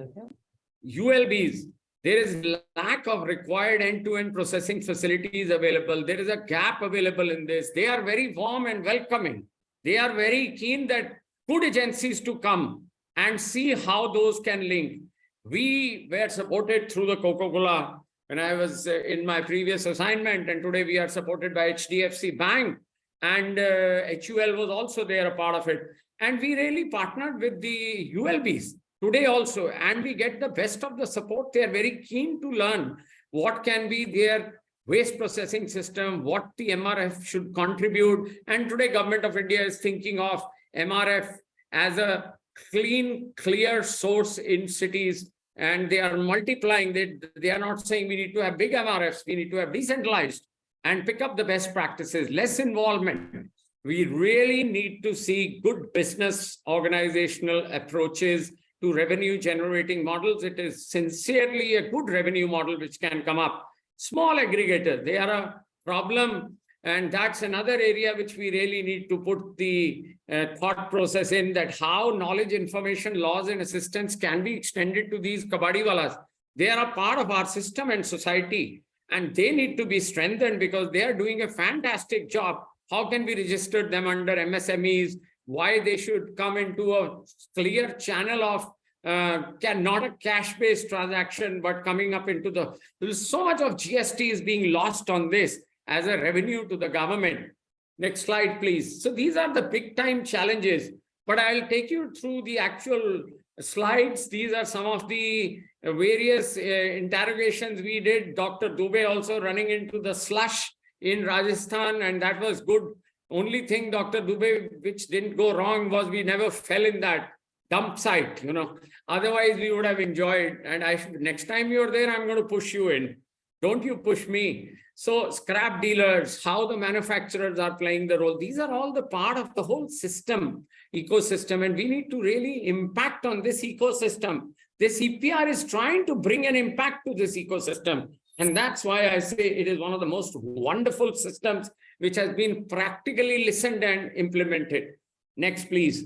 ULBs, there is lack of required end-to-end processing facilities available. There is a gap available in this. They are very warm and welcoming. They are very keen that good agencies to come and see how those can link. We were supported through the Coca-Cola when I was uh, in my previous assignment and today we are supported by HDFC Bank and uh, HUL was also there a part of it. And we really partnered with the ULBs today also and we get the best of the support. They are very keen to learn what can be their waste processing system, what the MRF should contribute. And today government of India is thinking of MRF as a clean, clear source in cities and they are multiplying. They, they are not saying we need to have big MRFs, we need to have decentralized and pick up the best practices, less involvement. We really need to see good business organizational approaches to revenue generating models. It is sincerely a good revenue model which can come up. Small aggregators, they are a problem. And that's another area which we really need to put the uh, thought process in that how knowledge, information, laws and assistance can be extended to these kabadiwalas. They are a part of our system and society and they need to be strengthened because they are doing a fantastic job. How can we register them under MSMEs? Why they should come into a clear channel of uh, can not a cash-based transaction, but coming up into the, so much of GST is being lost on this as a revenue to the government. Next slide, please. So these are the big time challenges, but I'll take you through the actual slides. These are some of the various uh, interrogations we did. Dr. Dubey also running into the slush in Rajasthan, and that was good. Only thing, Dr. Dubey, which didn't go wrong was we never fell in that dump site, you know. Otherwise, we would have enjoyed. And I next time you're there, I'm going to push you in. Don't you push me. So scrap dealers, how the manufacturers are playing the role. These are all the part of the whole system, ecosystem, and we need to really impact on this ecosystem. This EPR is trying to bring an impact to this ecosystem. And that's why I say it is one of the most wonderful systems which has been practically listened and implemented. Next, please.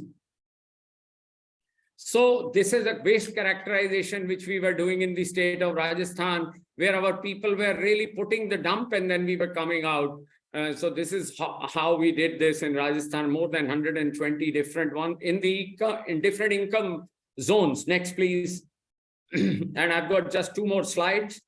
So this is a waste characterization which we were doing in the state of Rajasthan, where our people were really putting the dump and then we were coming out. Uh, so this is how, how we did this in Rajasthan, more than 120 different ones in the in different income zones. Next, please. and I've got just two more slides.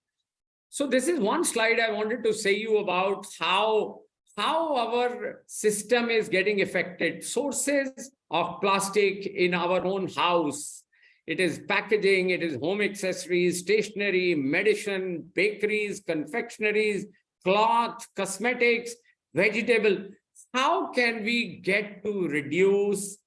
So this is one slide I wanted to say you about how how our system is getting affected. Sources of plastic in our own house. It is packaging, it is home accessories, stationery, medicine, bakeries, confectionaries, cloth, cosmetics, vegetable. How can we get to reduce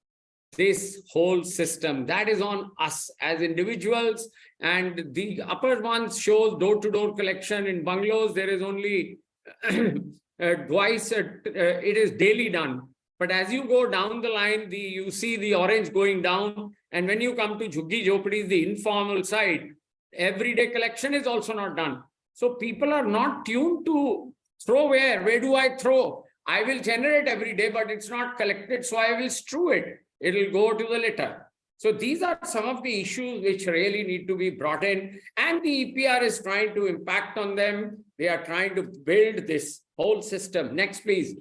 this whole system? That is on us as individuals. And the upper one shows door-to-door -door collection in bungalows. There is only twice, uh, it is daily done. But as you go down the line, the you see the orange going down. And when you come to Jhuggi Jhopadis, the informal side, everyday collection is also not done. So people are not tuned to throw where, where do I throw? I will generate every day, but it's not collected, so I will strew it. It'll go to the litter. So these are some of the issues which really need to be brought in and the EPR is trying to impact on them. They are trying to build this whole system. Next, please.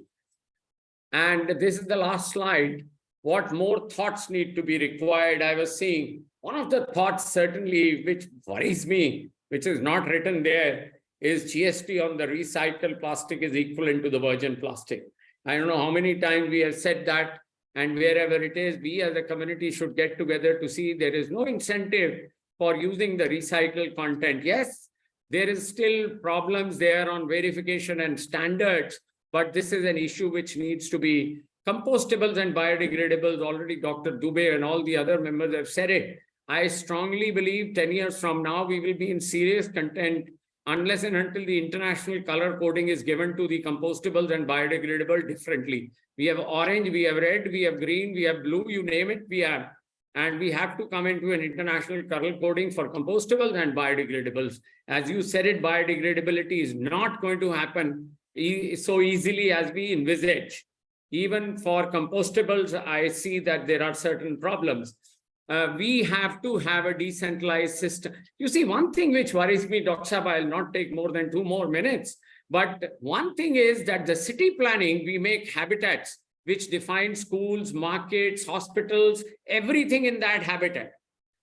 And this is the last slide. What more thoughts need to be required? I was seeing one of the thoughts certainly which worries me, which is not written there, is GST on the recycled plastic is equivalent to the virgin plastic. I don't know how many times we have said that, and wherever it is, we as a community should get together to see there is no incentive for using the recycled content. Yes, there is still problems there on verification and standards, but this is an issue which needs to be compostables and biodegradables. Already Dr. Dubey and all the other members have said it. I strongly believe 10 years from now, we will be in serious content unless and until the international color coding is given to the compostables and biodegradable differently. We have orange, we have red, we have green, we have blue, you name it, we have. And we have to come into an international color coding for compostables and biodegradables. As you said it, biodegradability is not going to happen e so easily as we envisage. Even for compostables, I see that there are certain problems. Uh, we have to have a decentralized system. You see, one thing which worries me, Dr. Saab, I'll not take more than two more minutes. But one thing is that the city planning, we make habitats which define schools, markets, hospitals, everything in that habitat.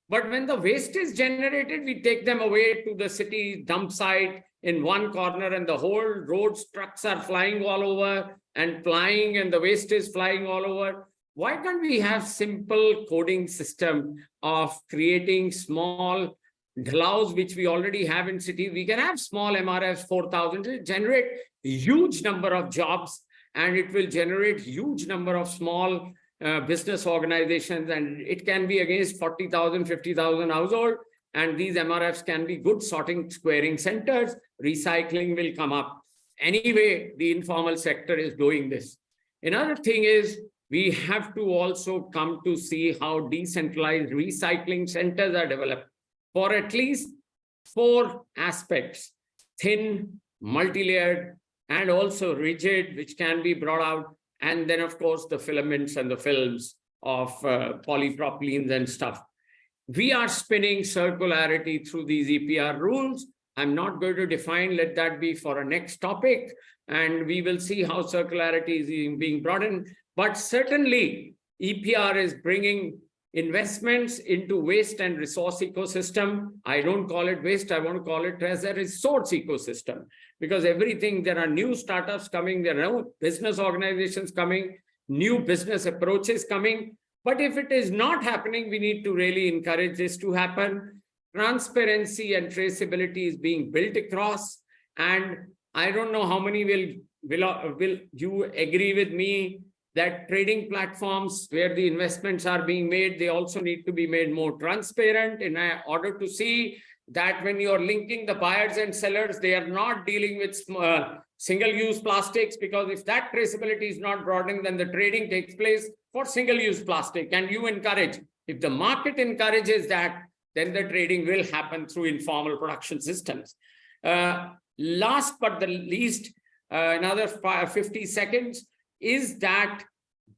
But when the waste is generated, we take them away to the city dump site in one corner and the whole roads, trucks are flying all over and flying and the waste is flying all over why can't we have simple coding system of creating small glows which we already have in city? We can have small mrfs 4000 generate huge number of jobs and it will generate huge number of small uh, business organizations and it can be against 40,000 50,000 household and these mrfs can be good sorting squaring centers. Recycling will come up. Anyway the informal sector is doing this. Another thing is we have to also come to see how decentralized recycling centers are developed for at least four aspects, thin, multi-layered, and also rigid, which can be brought out. And then, of course, the filaments and the films of uh, polypropylenes and stuff. We are spinning circularity through these EPR rules. I'm not going to define, let that be for a next topic. And we will see how circularity is being brought in. But certainly EPR is bringing investments into waste and resource ecosystem. I don't call it waste, I want to call it as a resource ecosystem because everything, there are new startups coming, there are new business organizations coming, new business approaches coming. But if it is not happening, we need to really encourage this to happen. Transparency and traceability is being built across. And I don't know how many will, will, will you agree with me that trading platforms where the investments are being made, they also need to be made more transparent in order to see that when you're linking the buyers and sellers, they are not dealing with uh, single-use plastics, because if that traceability is not broadened, then the trading takes place for single-use plastic. And you encourage, if the market encourages that, then the trading will happen through informal production systems. Uh, last but the least, uh, another 50 seconds, is that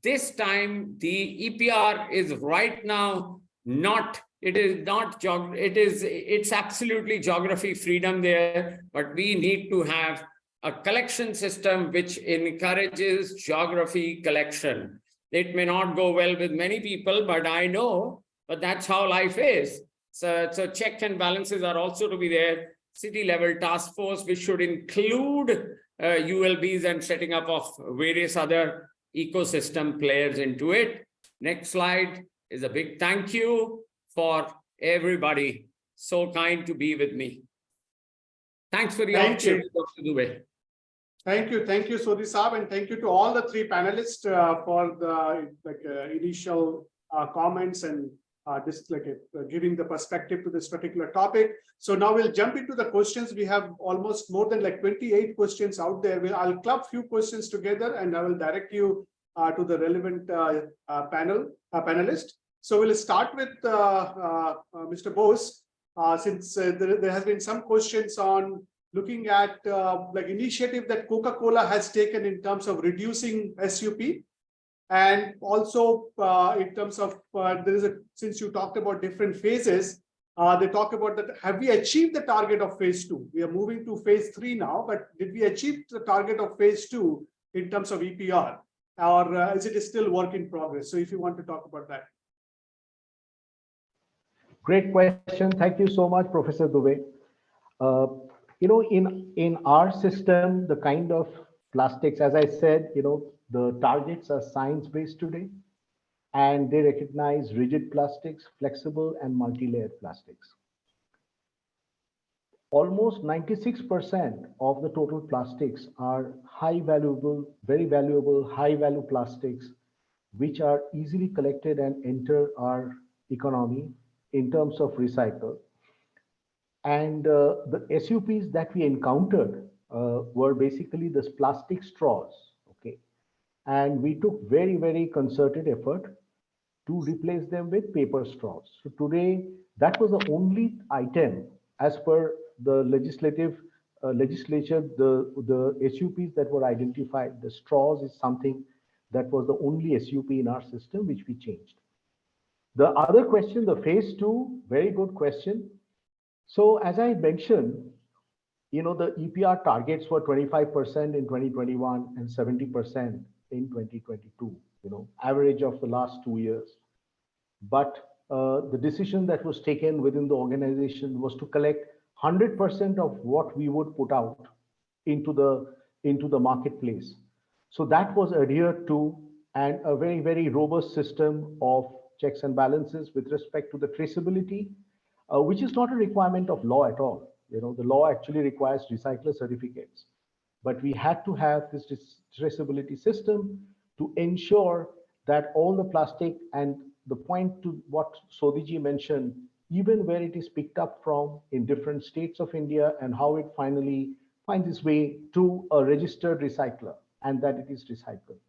this time the EPR is right now not, it is not, it is, it's absolutely geography freedom there, but we need to have a collection system which encourages geography collection. It may not go well with many people, but I know, but that's how life is. So, so check and balances are also to be there. City level task force, which should include ULBs and setting up of various other ecosystem players into it. Next slide is a big thank you for everybody so kind to be with me. Thanks for the Thank opportunity, Dr. Dubey. Thank you, thank you, Sodhi Saab, and thank you to all the three panelists uh, for the like uh, initial uh, comments and uh, this like uh, giving the perspective to this particular topic. So now we'll jump into the questions. We have almost more than like 28 questions out there. We'll, I'll club few questions together and I will direct you uh, to the relevant uh, uh, panel, uh, panelist. So we'll start with Mr. Bose, since there, there has been some questions on looking at like initiative that Coca-Cola has taken in terms of reducing SUP. And also uh, in terms of, uh, there is a, since you talked about different phases, uh, they talk about that, have we achieved the target of phase two? We are moving to phase three now, but did we achieve the target of phase two in terms of EPR? Or uh, is it still work in progress? So if you want to talk about that. Great question. Thank you so much, Professor Dubey. Uh, you know, in, in our system, the kind of plastics, as I said, you know, the targets are science-based today. And they recognize rigid plastics, flexible and multi-layered plastics. Almost 96% of the total plastics are high valuable, very valuable, high value plastics, which are easily collected and enter our economy in terms of recycle. And uh, the SUPs that we encountered uh, were basically this plastic straws? And we took very, very concerted effort to replace them with paper straws. So today, that was the only item as per the legislative uh, legislature, the, the SUPs that were identified, the straws is something that was the only SUP in our system, which we changed. The other question, the phase two, very good question. So as I mentioned, you know, the EPR targets were 25% in 2021 and 70% in 2022, you know, average of the last two years. But uh, the decision that was taken within the organization was to collect 100% of what we would put out into the into the marketplace. So that was adhered to and a very, very robust system of checks and balances with respect to the traceability, uh, which is not a requirement of law at all. You know, the law actually requires recycler certificates, but we had to have this traceability system to ensure that all the plastic and the point to what Sodhiji mentioned, even where it is picked up from in different states of India and how it finally finds its way to a registered recycler and that it is recycled.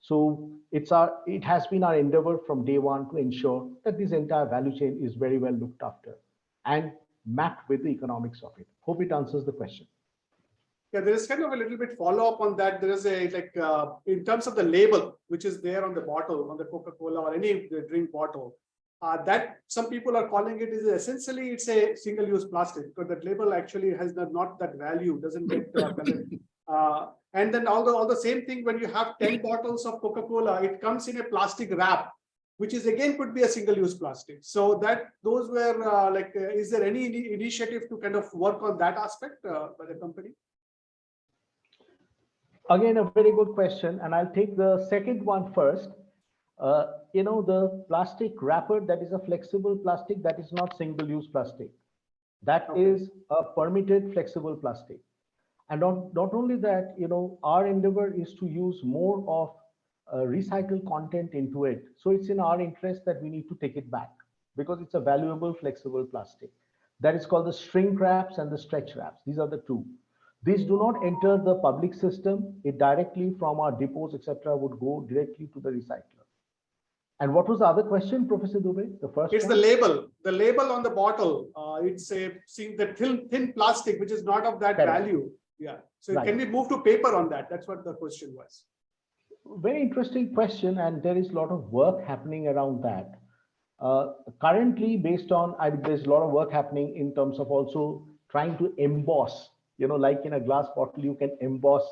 So it's our, it has been our endeavor from day one to ensure that this entire value chain is very well looked after and mapped with the economics of it. Hope it answers the question. Yeah, there is kind of a little bit follow up on that. There is a like uh, in terms of the label, which is there on the bottle, on the Coca-Cola or any drink bottle, uh, that some people are calling it is essentially it's a single-use plastic because that label actually has not, not that value, doesn't get uh. Uh, and then all the all the same thing when you have 10 bottles of Coca-Cola, it comes in a plastic wrap, which is again could be a single-use plastic. So that those were uh, like, uh, is there any initiative to kind of work on that aspect uh, by the company? Again, a very good question, and I'll take the second one first. Uh, you know, the plastic wrapper that is a flexible plastic that is not single-use plastic. That Okay. is a permitted flexible plastic. And not, not only that, you know, our endeavor is to use more of uh, recycled content into it. So it's in our interest that we need to take it back because it's a valuable flexible plastic. That is called the shrink wraps and the stretch wraps. These are the two. These do not enter the public system. It directly from our depots, etc., would go directly to the recycler. And what was the other question, Professor Dubey? The first It's the label, the label on the bottle. Uh, it's a, see the thin, thin plastic, which is not of that Correct. value. Yeah. So Right. can we move to paper on that? That's what the question was. Very interesting question, and there is a lot of work happening around that. Uh, currently, based on, I, there's a lot of work happening in terms of also trying to emboss, you know, like in a glass bottle, you can emboss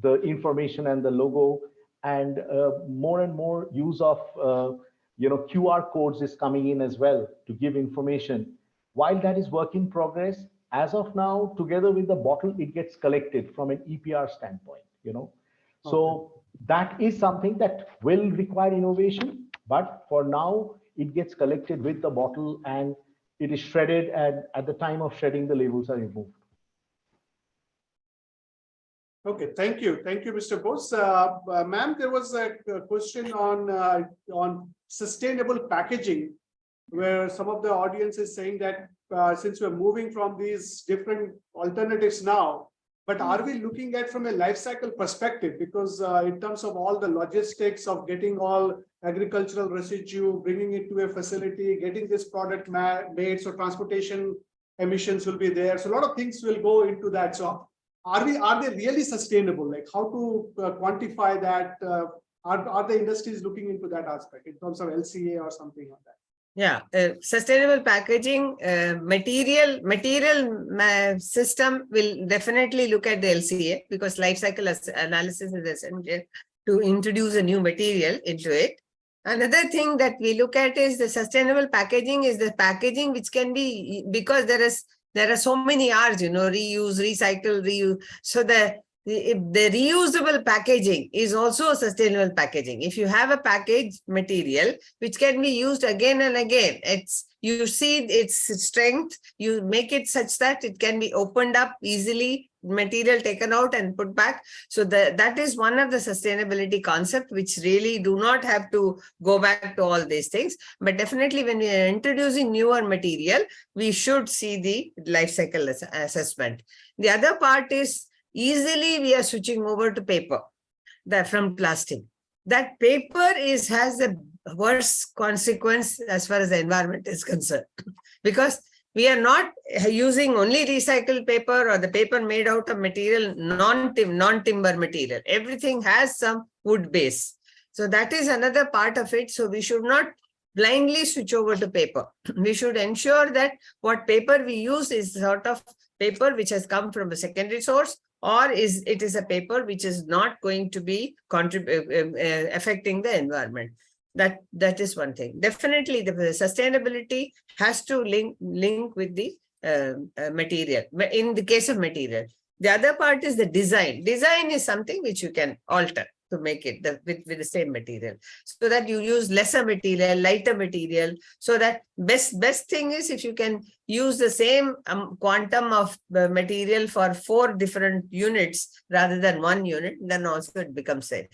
the information and the logo, and uh, more and more use of, uh, you know, QR codes is coming in as well to give information. While that is work in progress, as of now, together with the bottle, it gets collected from an EPR standpoint, you know. So that is something that will require innovation, but for now, it gets collected with the bottle and it is shredded and at the time of shredding, the labels are removed. Okay, thank you. Thank you, Mr. Bose. Uh, uh, Ma'am, there was a a question on, uh, on sustainable packaging where some of the audience is saying that uh, since we're moving from these different alternatives now, But are we looking at from a life cycle perspective? Because uh, in terms of all the logistics of getting all agricultural residue, bringing it to a facility, getting this product made, so transportation emissions will be there. So a lot of things will go into that. So are we, are they really sustainable? Like how to uh, quantify that? Uh, Are, are the industries looking into that aspect in terms of LCA or something like that? Yeah, uh, sustainable packaging, uh, material, material system will definitely look at the LCA because life cycle analysis is essential to introduce a new material into it. Another thing that we look at is the sustainable packaging is the packaging which can be, because there is, there are so many Rs, you know, reuse, recycle, reuse. So the, the, the reusable packaging is also a sustainable packaging. If you have a package material, which can be used again and again. It's, you see its strength, you make it such that it can be opened up easily, material taken out and put back. So the, that is one of the sustainability concept, which really do not have to go back to all these things. But definitely when we are introducing newer material, we should see the life cycle ass- assessment. The other part is easily we are switching over to paper that from plastic. That paper is has a worse consequence as far as the environment is concerned. Because we are not using only recycled paper or the paper made out of material, non-tim, non-timber material. Everything has some wood base. So that is another part of it. So we should not blindly switch over to paper. We should ensure that what paper we use is sort of paper which has come from a secondary source or is it is a paper which is not going to be uh, um, uh, affecting the environment. That that is one thing. Definitely, the sustainability has to link link with the um, uh, material. In the case of material, the other part is the design. Design is something which you can alter to make it the, with with the same material, so that you use lesser material, lighter material. So that best best thing is if you can use the same um, quantum of uh, material for four different units rather than one unit, then also it becomes safe.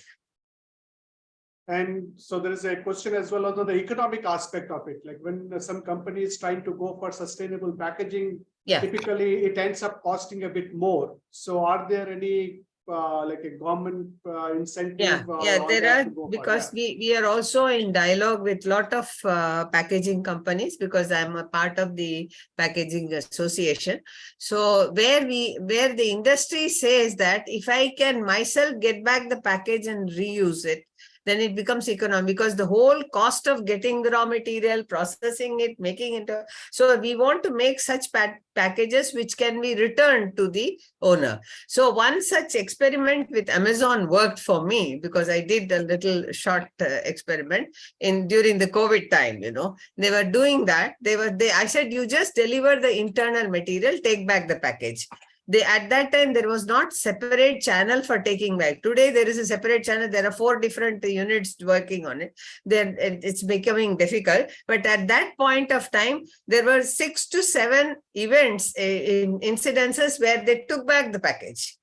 And so there is a question as well on the economic aspect of it, like when some company is trying to go for sustainable packaging, Yeah. typically it ends up costing a bit more. So are there any, uh, like a government uh, incentive? Yeah, uh, yeah, there are, to go for because we, we are also in dialogue with lot of uh, packaging companies because I'm a part of the packaging association. So where we, where the industry says that if I can myself get back the package and reuse it, then it becomes economic because the whole cost of getting the raw material, processing it, making it. So we want to make such pa- packages which can be returned to the owner. So one such experiment with Amazon worked for me because I did a little short uh, experiment in during the COVID time, you know, they were doing that. They were, they, I said, you just deliver the internal material, take back the package. They, at that time, there was not separate channel for taking back. Today, there is a separate channel. There are four different units working on it. Then it's becoming difficult. But at that point of time, there were six to seven events, uh, in incidences where they took back the package.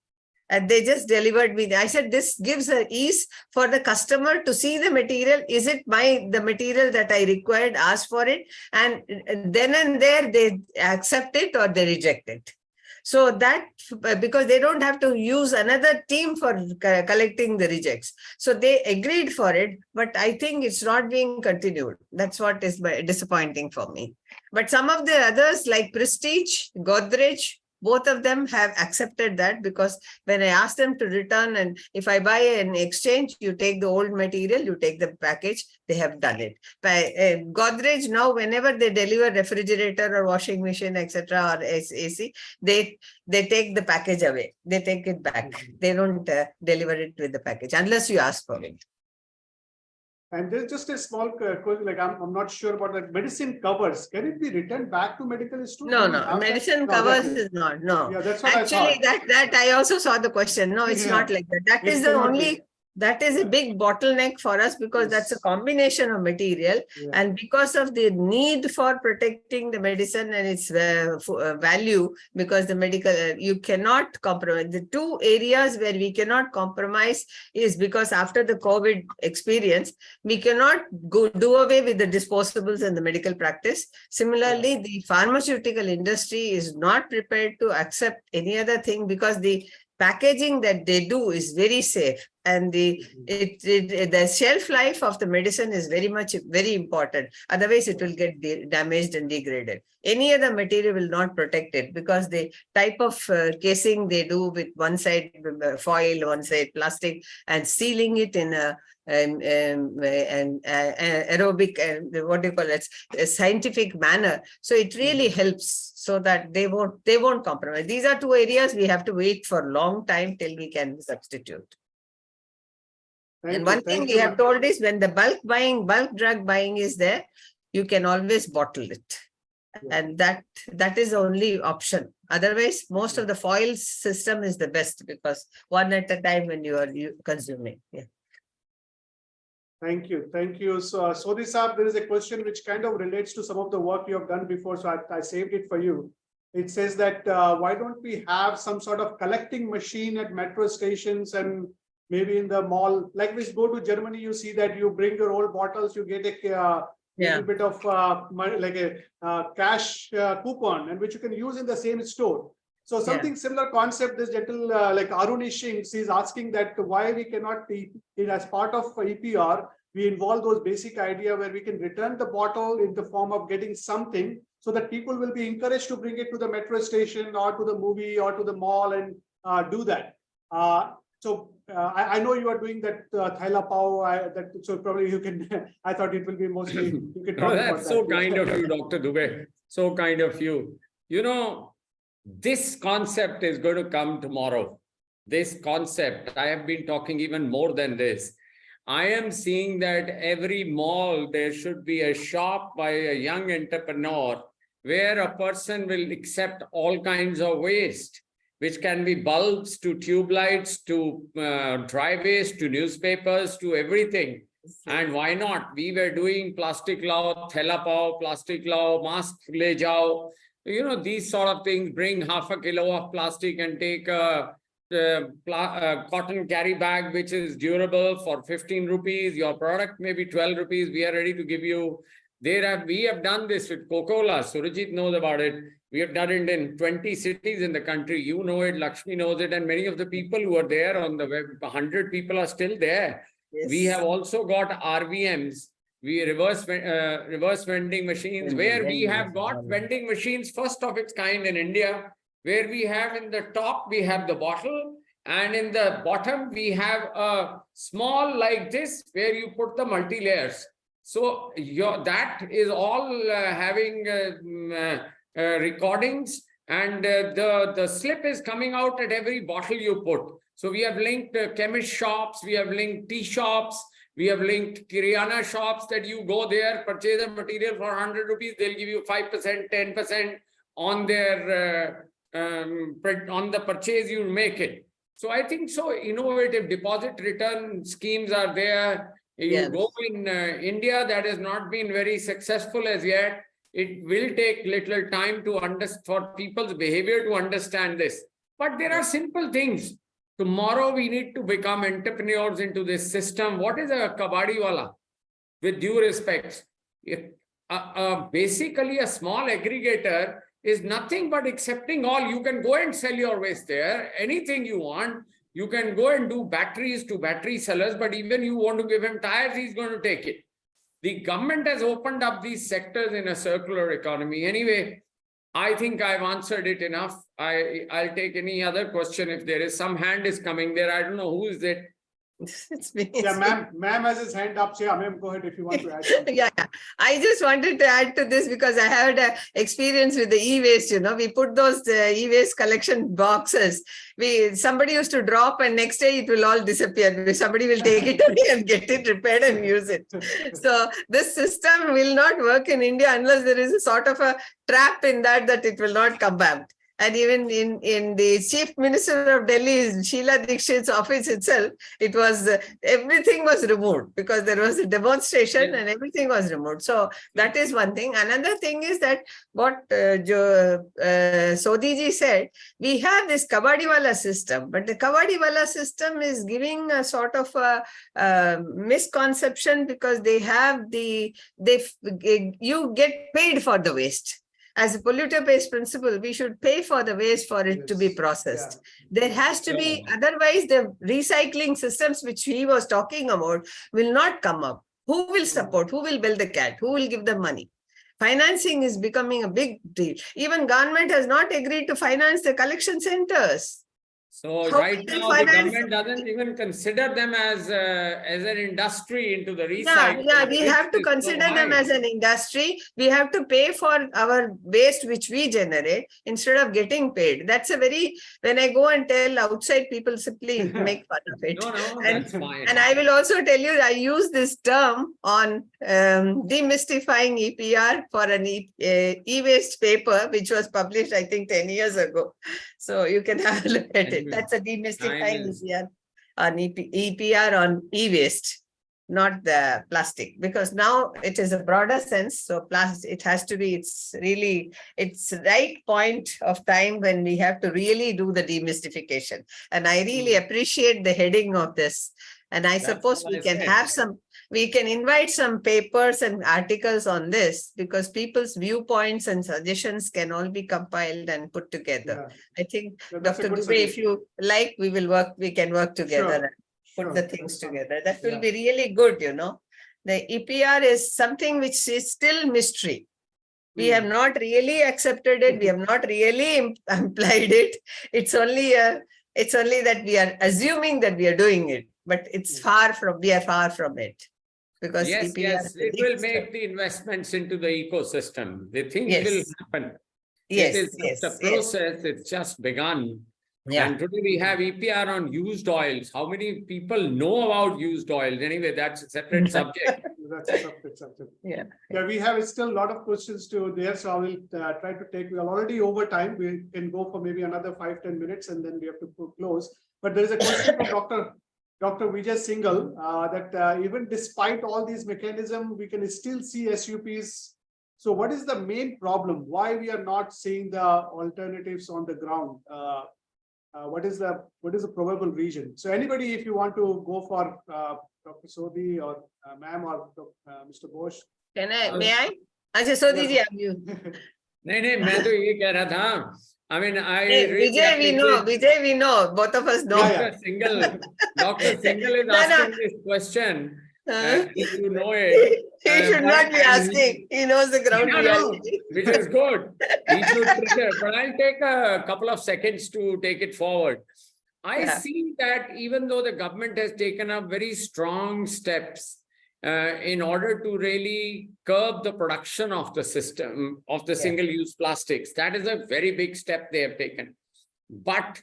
And they just delivered me. I said, this gives a ease for the customer to see the material. Is it my, the material that I required, ask for it? And uh, then and there, they accept it or they reject it. So that, because they don't have to use another team for co- collecting the rejects. So they agreed for it, but I think it's not being continued. That's what is disappointing for me. But some of the others like Prestige, Godrej, both of them have accepted that because when I asked them to return and if I buy an exchange, you take the old material, you take the package, they have done it. By uh, Godrej now, whenever they deliver refrigerator or washing machine, etc., or AC, they they take the package away. They take it back. They don't uh, deliver it with the package unless you ask for it. And there's just a small, question, like I'm, I'm not sure about that. Medicine covers, can it be returned back to medical institute? No, no, medicine covers is- not, no. Yeah, that's what I Actually, thought. that, that I also saw the question. No, it's Yeah. not like that. That It is the only, that is a big bottleneck for us because that's a combination of material Yeah. and because of the need for protecting the medicine and its uh, uh, value, because the medical, uh, you cannot compromise. The two areas where we cannot compromise is because after the COVID experience, we cannot go do away with the disposables in the medical practice. Similarly, the pharmaceutical industry is not prepared to accept any other thing because the packaging that they do is very safe and the it, it the shelf life of the medicine is very much very important. Otherwise it will get damaged and degraded. Any other material will not protect it because the type of uh, casing they do with one side uh, foil one side plastic and sealing it in a um, um, and uh, uh, aerobic and what do you call it a scientific manner. So it really helps so that they won't they won't compromise. These are two areas we have to wait for a long time till we can substitute Thank and you, one thing we you, have told is when the bulk buying, bulk drug buying is there, you can always bottle it. Yeah. And that, that is the only option. Otherwise, most of the foil system is the best because one at a time when you are you consuming, yeah. Thank you, thank you. So, uh, Sodhi Saab, there is a question which kind of relates to some of the work you have done before, so I, I saved it for you. It says that, uh, why don't we have some sort of collecting machine at metro stations and maybe in the mall, like we go to Germany, you see that you bring your old bottles, you get a, uh, Yeah, little bit of, uh, money, like a, uh, cash uh, coupon and which you can use in the same store. So something similar concept, this gentle, uh, like Arun Ishing, is asking that why we cannot be, in as part of EPR, we involve those basic idea where we can return the bottle in the form of getting something so that people will be encouraged to bring it to the metro station or to the movie or to the mall and uh, do that. Uh, so uh, I, I know you are doing that uh, Thaila Pao, I, that, so probably you can, I thought it will be mostly, you can talk No, that's so that. kind of you, Dr. Dubey. So kind of you. You know, this concept is going to come tomorrow. This concept, I have been talking even more than this. I am seeing that every mall, there should be a shop by a young entrepreneur where a person will accept all kinds of waste, which can be bulbs to tube lights to uh, dry waste to newspapers to everything. And why not? We were doing plastic law, thela pao, plastic law, mask le jao. You know, these sort of things, bring half a kilo of plastic and take a, pla- uh, cotton carry bag, which is durable for fifteen rupees. Your product may be twelve rupees. We are ready to give you. There have, we have done this with Coca-Cola. Surajit knows about it. We have done it in twenty cities in the country. You know it, Lakshmi knows it, and many of the people who are there on the web, hundred people are still there. We have also got RVMs, we reverse, uh, reverse vending machines, Vending, where we have got vending machines, first of its kind in India, where we have in the top, we have the bottle, and in the bottom, we have a small like this, where you put the multi-layers. So your, that is all uh, having uh, mm, uh, uh, recordings, and uh, the, the slip is coming out at every bottle you put. So we have linked uh, chemist shops, we have linked tea shops, we have linked Kirana shops that you go there, purchase a material for hundred rupees, they'll give you five percent, ten percent on their uh, um, on the purchase you make it. So I think so innovative deposit return schemes are there. You Yes. go in uh, India, that has not been very successful as yet. It will take little time to understand for people's behavior to understand this. But there are simple things. Tomorrow, we need to become entrepreneurs into this system. What is a kabadi wala? With due respect, basically a small aggregator is nothing but accepting all. You can go and sell your waste there, anything you want. You can go and do batteries to battery sellers, but even you want to give him tires, he's going to take it. The government has opened up these sectors in a circular economy. Anyway, I think I've answered it enough. I, I'll take any other question if there is some hand is coming there. I don't know who is it. It's me, Yeah, ma'am, ma'am has his hand up. So yeah, ma'am, go ahead if you want to add something. Yeah, yeah. I just wanted to add to this because I had a experience with the e-waste, you know, we put those uh, e-waste collection boxes. We, somebody used to drop and next day it will all disappear. Somebody will take it away and get it repaired and use it. So this system will not work in India unless there is a sort of a trap in that, that it will not come back. And even in, in the chief minister of Delhi, Sheila Dikshit's office itself, it was, uh, everything was removed because there was a demonstration Yeah. and everything was removed. So that is one thing. Another thing is that what uh, Jo, uh, Sodhiji said, we have this Kabadiwala system, but the Kabadiwala system is giving a sort of a, uh misconception because they have the, they, you get paid for the waste. As a polluter-based principle, we should pay for the waste for it to be processed. yeah. There has to be, otherwise the recycling systems which he was talking about will not come up. Who will support? Who will build the cat? Who will give the money? Financing is becoming a big deal. Even government has not agreed to finance the collection centers. So How right now, the government doesn't even consider them as, uh, as an industry into the Yeah, recycling. yeah, we have to it's so consider them as an industry. We have to pay for our waste which we generate instead of getting paid. That's a very, when I go and tell outside people simply make fun of it. No, no, And- that's fine. And I will also tell you, I use this term on um, demystifying EPR for an E- uh, e-waste paper, which was published, I think, ten years ago. So you can have a look at it. That's a demystifying EPR on EP, EPR on e-waste, not the plastic, because now it is a broader sense. So plus, it has to be, it's really, it's right point of time when we have to really do the demystification. And I really hmm. appreciate the heading of this. And I. That's suppose we I can have some, we can invite some papers and articles on this because people's viewpoints and suggestions can all be compiled and put together. Yeah, I think, yeah, Dr. Dubey, if you like, we will work, we can work together Sure, and put sure. the things together. That will Yeah. be really good, you know. The EPR is something which is still mystery. We have Hmm. not really accepted it. We have not really implied it. It's only a, it's only that we are assuming that we are doing it, but it's Hmm. far from, we are far from it. Because Yes, EPR yes, it will step. make the investments into the ecosystem. The things will happen. Yes, It is yes, just a yes. process, it's just begun. Yeah, And today we have EPR on used oils. How many people know about used oils? Anyway, that's a separate subject. That's a separate subject. yeah. Yeah, we have still a lot of questions to there, so I will uh, try to take, we are already over time. We can go for maybe another five ten minutes and then we have to close. But there is a question from Dr. Dr. Vijay Singhal, uh, that uh, even despite all these mechanism, we can still see SUPs. So what is the main problem? Why we are not seeing the alternatives on the ground? Uh, uh, what is the, what is the probable region? So anybody, if you want to go for uh, Dr. Sodhi or uh, ma'am or uh, Mr. Bosch, Can I, Uh, may I? Acha, so Didi, have you? नहीं नहीं मैं तो ये कह रहा था I mean I Hey, Vijay, we know, Vijay, we know, both of us know. Dr. Single, Dr. Singhal is No, no. asking this question. Huh? if you know it, He uh, should not be he- asking. He knows the ground No, no. which is good. He should trigger, but I'll take a couple of seconds to take it forward. I Yeah. see that even though the government has taken up very strong steps uh, in order to really curb the production of the system of the Yeah. single-use plastics, that is a very big step they have taken. But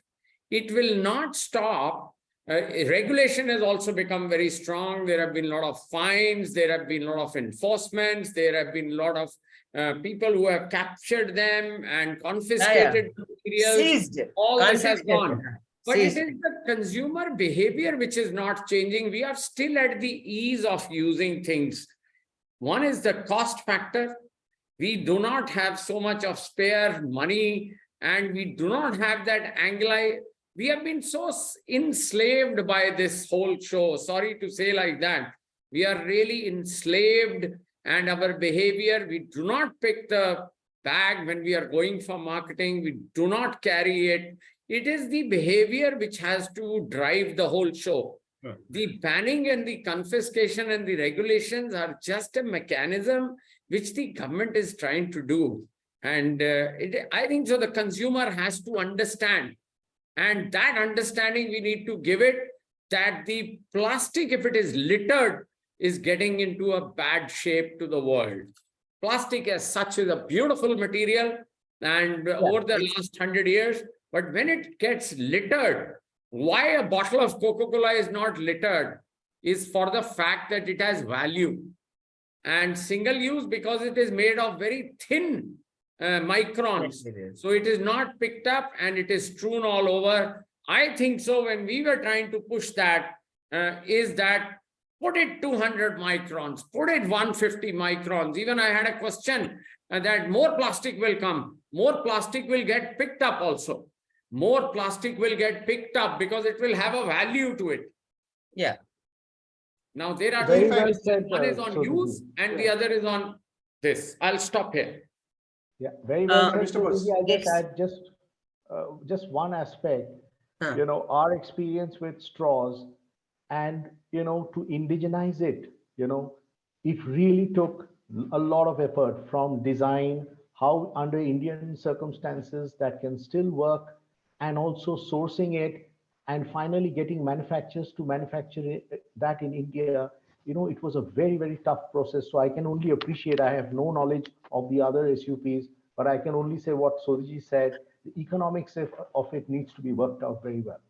it will not stop. Uh, regulation has also become very strong. There have been a lot of fines. There have been a lot of enforcements. There have been a lot of uh, people who have captured them and confiscated materials. Seized. All this has gone. But it is the consumer behavior which is not changing. We are still at the ease of using things. One is the cost factor. We do not have so much of spare money and we do not have that angle. We have been so enslaved by this whole show. Sorry to say like that. We are really enslaved and our behavior, we do not pick the bag when we are going for marketing. We do not carry it. It is the behavior which has to drive the whole show. Yeah. The banning and the confiscation and the regulations are just a mechanism which the government is trying to do. And uh, it, I think so the consumer has to understand. And that understanding we need to give it that the plastic, if it is littered, is getting into a bad shape to the world. Plastic as such is a beautiful material and over the last hundred years, but when it gets littered, why a bottle of Coca-Cola is not littered is for the fact that it has value. And single use because it is made of very thin uh, microns. Yes. So it is not picked up and it is strewn all over. I think so when we were trying to push that, uh, is that put it two hundred microns, put it one fifty microns. Even I had a question uh, that more plastic will come, more plastic will get picked up also. More plastic will get picked up because it will have a value to it. Yeah. Now there are Very two well factors. said, One is on Sodhiji. use and the other is on this. I'll stop here. Yeah, very well. Uh, Mr. Bose. Sodhiji. I just add just, uh, just one aspect. Huh. You know, our experience with straws and, you know, to indigenize it, you know, it really took a lot of effort from design, how under Indian circumstances that can still work and also sourcing it and finally getting manufacturers to manufacture it, that in India. You know, it was a very, very tough process. So I can only appreciate, I have no knowledge of the other SUPs, but I can only say what Sodhiji said, the economics of, of it needs to be worked out very well.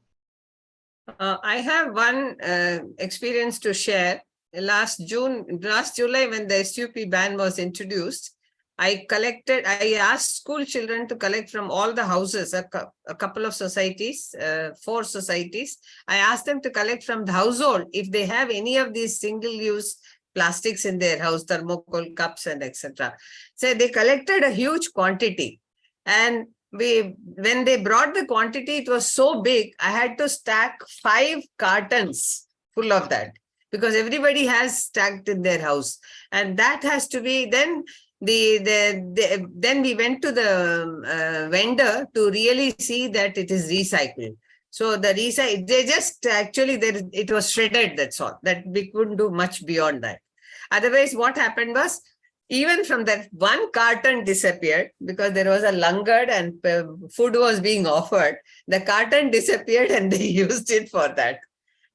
Uh, I have one uh, experience to share. Last June, last July, when the SUP ban was introduced, I collected, I asked school children to collect from all the houses, a, a couple of societies, uh, four societies. I asked them to collect from the household if they have any of these single-use plastics in their house, thermocol cups and etc. So they collected a huge quantity. And we, when they brought the quantity, it was so big, I had to stack five cartons full of that. Because everybody has stacked in their house. And that has to be, then the, the, the then we went to the um, uh, vendor to really see that it is recycled. So the recycle, they just actually, there, it was shredded, that's all, that we couldn't do much beyond that. Otherwise, what happened was, even from that one carton disappeared because there was a langar and uh, food was being offered. The carton disappeared and they used it for that.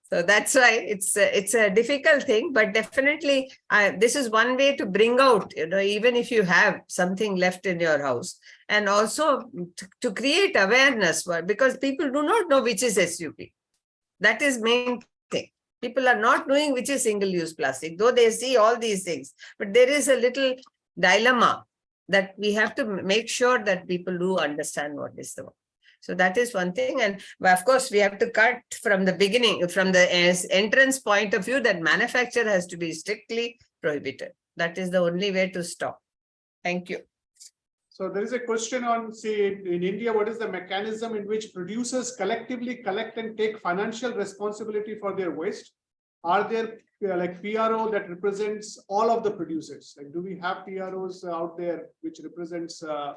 So that's why it's a, it's a difficult thing, but definitely uh, this is one way to bring out, you know, even if you have something left in your house and also to, create awareness for, because people do not know which is SUP. That is main thing. People are not knowing which is single-use plastic, though they see all these things. But there is a little dilemma that we have to make sure that people do understand what is the. So that is one thing. And but of course, we have to cut from the beginning, from the entrance point of view, that manufacture has to be strictly prohibited. That is the only way to stop. Thank you. So there is a question on, say, in India, what is the mechanism in which producers collectively collect and take financial responsibility for their waste? Are there uh, like PRO that represents all of the producers? Like, do we have PROs out there which represents uh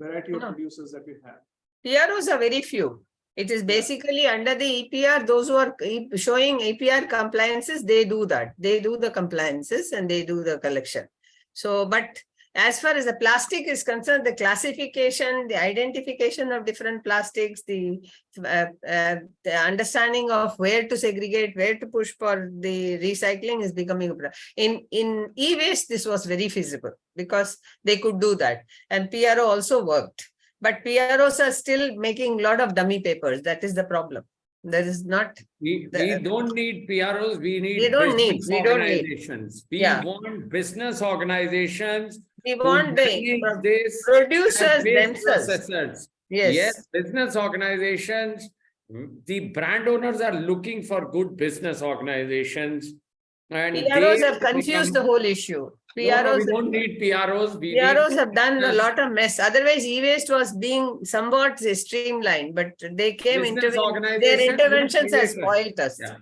variety of No. producers that we have? PROs are very few. It is basically under the EPR, those who are showing EPR compliances, they do that. They do the compliances and they do the collection. So, but as far as the plastic is concerned, the classification, the identification of different plastics, the uh, uh, the understanding of where to segregate, where to push for the recycling is becoming a pro- in in e-waste. This was very feasible because they could do that, and PRO also worked. But PROs are still making a lot of dummy papers. That is the problem. There is not, We, The- we don't need PROs, we need. We don't need- we don't need. Organizations. We Yeah. want business organizations. we want the producers themselves. processors. Yes, Yes, business organizations, the brand owners are looking for good business organizations. And PROs have confused the whole issue. No, no, PROs, We don't need PROs. we need PROs have done a lot of mess. Otherwise, e-waste was being somewhat streamlined, but they came into, their interventions have creators. spoiled us. Yeah.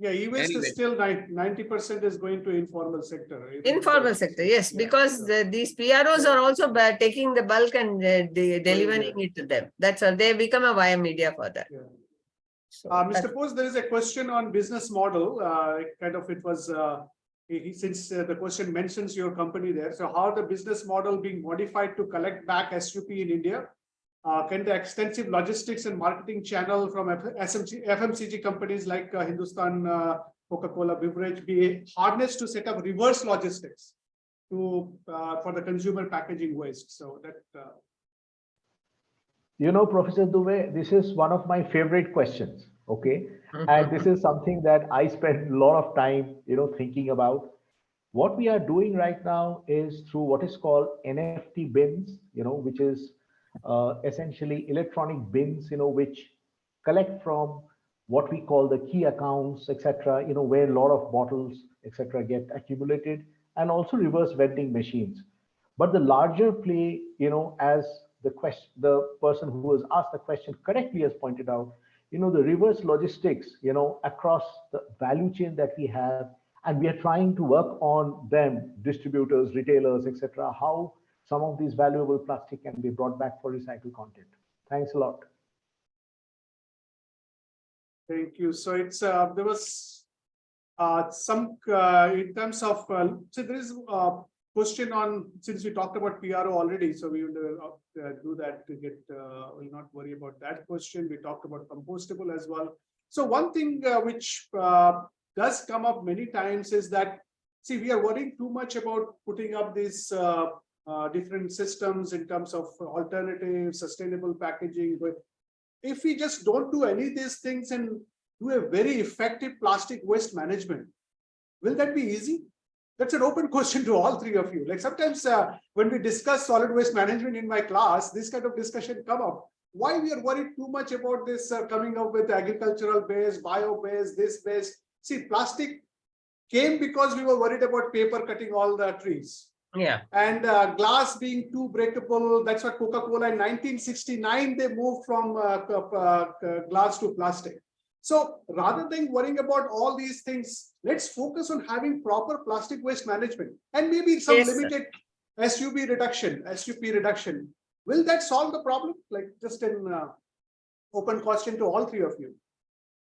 Yeah, e-waste Anyway. is still ninety percent is going to informal sector. right? Informal sector, yes, Yeah, because so- the- these PROs are also by taking the bulk and uh, de- delivering it to them. That's all. They become a via media for that. So Uh, Mr. Bose, there is a question on business model, uh, kind of it was, uh, he- since uh, the question mentions your company there, so how the business model being modified to collect back SUP in India? Uh, can the extensive logistics and marketing channel from F- SMC, FMCG companies like uh, Hindustan, uh, Coca-Cola beverage be harnessed to set up reverse logistics? To, uh, for the consumer packaging waste, so that, uh, You know, Professor Dubey, this is one of my favorite questions, okay? And this is something that I spend a lot of time, you know, thinking about. What we are doing right now is through what is called NFT bins, you know, which is uh, essentially electronic bins, you know, which collect from what we call the key accounts, etc., you know, where a lot of bottles, etc., get accumulated, and also reverse vending machines. But the larger play, you know, as the question, the person who has asked the question correctly has pointed out, you know, the reverse logistics, you know, across the value chain that we have, and we are trying to work on them, distributors, retailers, etc., how some of these valuable plastic can be brought back for recycled content. Thanks a lot. Thank you. So it's, uh, there was uh, some, uh, in terms of, uh, so there is a question on, since we talked about PRO already, so we will uh, do that to get, uh, will not worry about that question. We talked about compostable as well. So one thing uh, which uh, does come up many times is that, see, we are worrying too much about putting up these uh, uh, different systems in terms of alternative, sustainable packaging, but if we just don't do any of these things and do a very effective plastic waste management, will that be easy? That's an open question to all three of you. Like sometimes uh, when we discuss solid waste management in my class, this kind of discussion come up. Why we are worried too much about this uh, coming up with agricultural base, bio base, this base. See, plastic came because we were worried about paper cutting all the trees Yeah, and uh, glass being too breakable. That's what Coca-Cola in 1969, they moved from uh, uh, glass to plastic. So rather than worrying about all these things, let's focus on having proper plastic waste management and maybe some Yes, sir. limited SUB reduction, SUP reduction. Will that solve the problem? Like just an uh, open question to all three of you.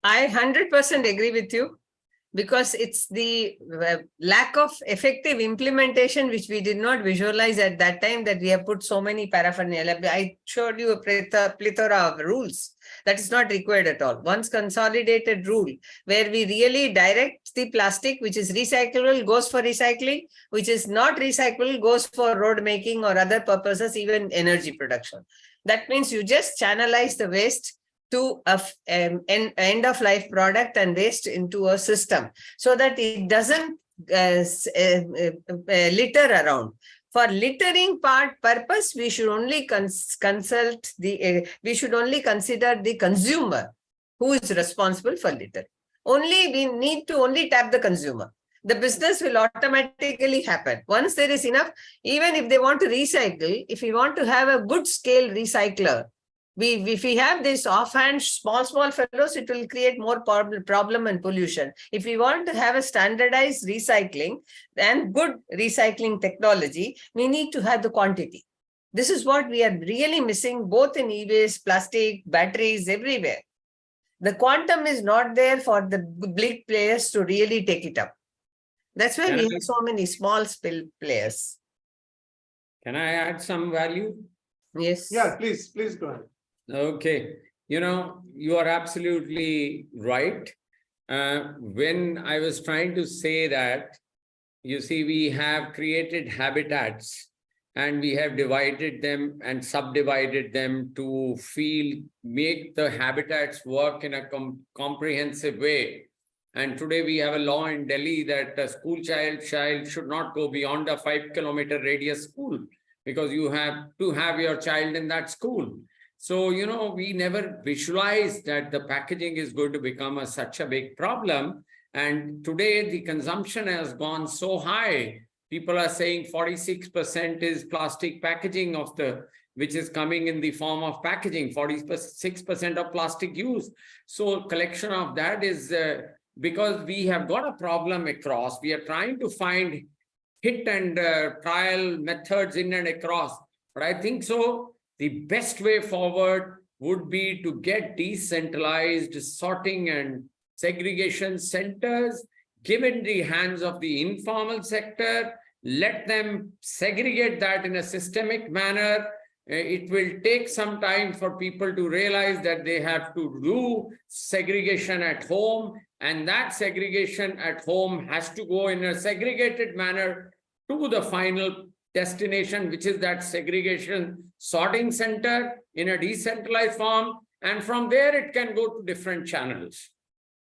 I hundred percent agree with you. Because it's the lack of effective implementation which we did not visualize at that time that we have put so many paraphernalia. I showed you a plethora of rules that is not required at all. Once consolidated rule where we really direct the plastic which is recyclable goes for recycling, which is not recyclable goes for road making or other purposes, even energy production. That means you just channelize the waste to a um, en- end of life product and waste into a system so that it doesn't uh, uh, uh, uh, litter around. For littering part purpose, we should only cons- consult the, uh, we should only consider the consumer who is responsible for litter. Only we need to only tap the consumer. The business will automatically happen. Once there is enough, even if they want to recycle, if we want to have a good scale recycler, we, if we have this offhand small, small fellows, it will create more prob- problem and pollution. If we want to have a standardized recycling and good recycling technology, we need to have the quantity. This is what we are really missing both in e-waste, plastic, batteries, everywhere. The quantum is not there for the big players to really take it up. That's why we I- have so many small spill players. Can I add some value? Yes. Yeah, please, please go ahead. Okay, you know, you are absolutely right. Uh, when I was trying to say that, you see, we have created habitats and we have divided them and subdivided them to feel, make the habitats work in a com- comprehensive way. And today we have a law in Delhi that a school child child should not go beyond a five kilometer radius school because you have to have your child in that school. So, you know, we never visualized that the packaging is going to become a, such a big problem. And today the consumption has gone so high. People are saying 46% is plastic packaging of the, which is coming in the form of packaging, 46% of plastic use. So collection of that is uh, because we have got a problem across. We are trying to find hit and uh, trial methods in and across. But I think so, the best way forward would be to get decentralized sorting and segregation centers given the hands of the informal sector, let them segregate that in a systemic manner. Uh, It will take some time for people to realize that they have to do segregation at home and that segregation at home has to go in a segregated manner to the final destination, which is that segregation sorting center in a decentralized form. And from there, it can go to different channels.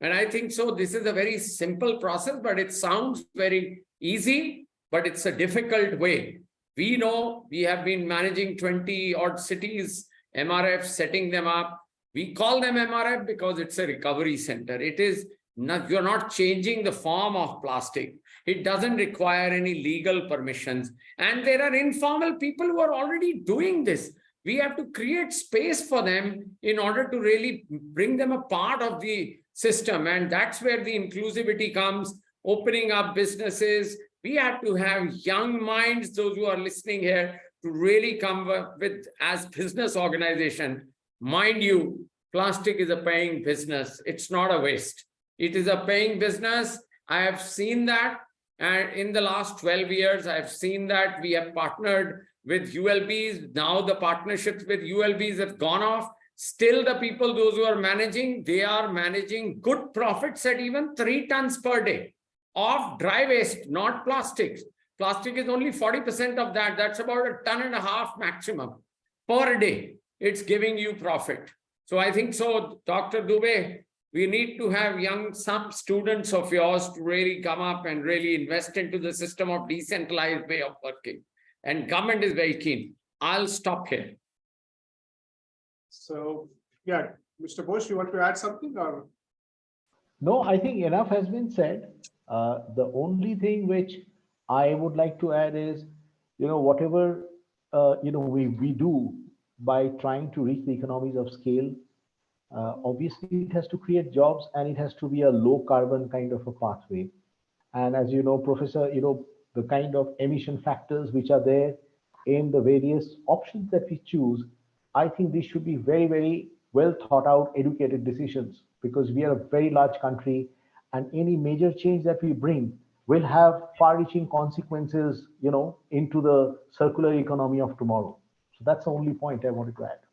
And I think so, this is a very simple process, but it sounds very easy, but it's a difficult way. We know we have been managing 20 odd cities, MRF, setting them up. We call them MRF because it's a recovery center. It is not, you're not changing the form of plastic. It doesn't require any legal permissions. And there are informal people who are already doing this. We have to create space for them in order to really bring them a part of the system. And that's where the inclusivity comes, opening up businesses. We have to have young minds, those who are listening here, to really come up with as business organization. Mind you, plastic is a paying business. It's not a waste. It is a paying business. I have seen that. And in the last 12 years, I've seen that we have partnered with ULBs. Now the partnerships with ULBs have gone off. Still the people, those who are managing, they are managing good profits at even three tons per day of dry waste, not plastics. Plastic is only 40% of that. That's about a ton and a half maximum per day. It's giving you profit. So I think so, Dr. Dubey, we need to have young, some students of yours to really come up and really invest into the system of decentralized way of working. And government is very keen. I'll stop here. So, yeah, Mr. Bose, you want to add something or? No, I think enough has been said. Uh, the only thing which I would like to add is, you know, whatever, uh, you know, we, we do by trying to reach the economies of scale, uh, obviously it has to create jobs and it has to be a low carbon kind of a pathway. And as you know, Professor, you know, the kind of emission factors which are there in the various options that we choose, I think these should be very, very well thought out, educated decisions because we are a very large country and any major change that we bring will have far-reaching consequences, you know, into the circular economy of tomorrow. So that's the only point I wanted to add.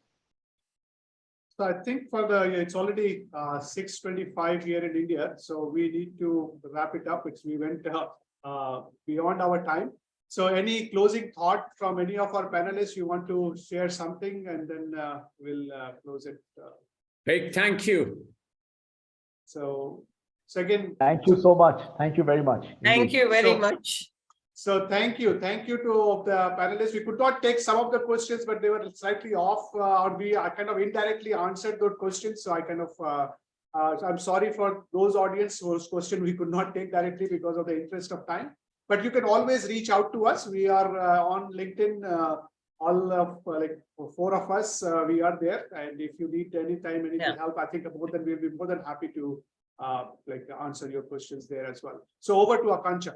So I think for the, it's already uh, six twenty-five here in India, so we need to wrap it up. It's, we went uh, uh, beyond our time. So any closing thought from any of our panelists, you want to share something and then uh, we'll uh, close it. uh, Big thank you. So, so again, Thank you so much. Thank you very much. Thank you very So- much. So thank you, thank you to the panelists. We could not take some of the questions, but they were slightly off, uh, or we kind of indirectly answered those questions. So I kind of, uh, uh, I'm sorry for those audience whose question we could not take directly because of the interest of time. But you can always reach out to us. We are uh, on LinkedIn. Uh, all of uh, like four of us, uh, we are there. And if you need any time, any Yeah. help, I think more than we'll be more than happy to uh, like answer your questions there as well. So over to Akanksha.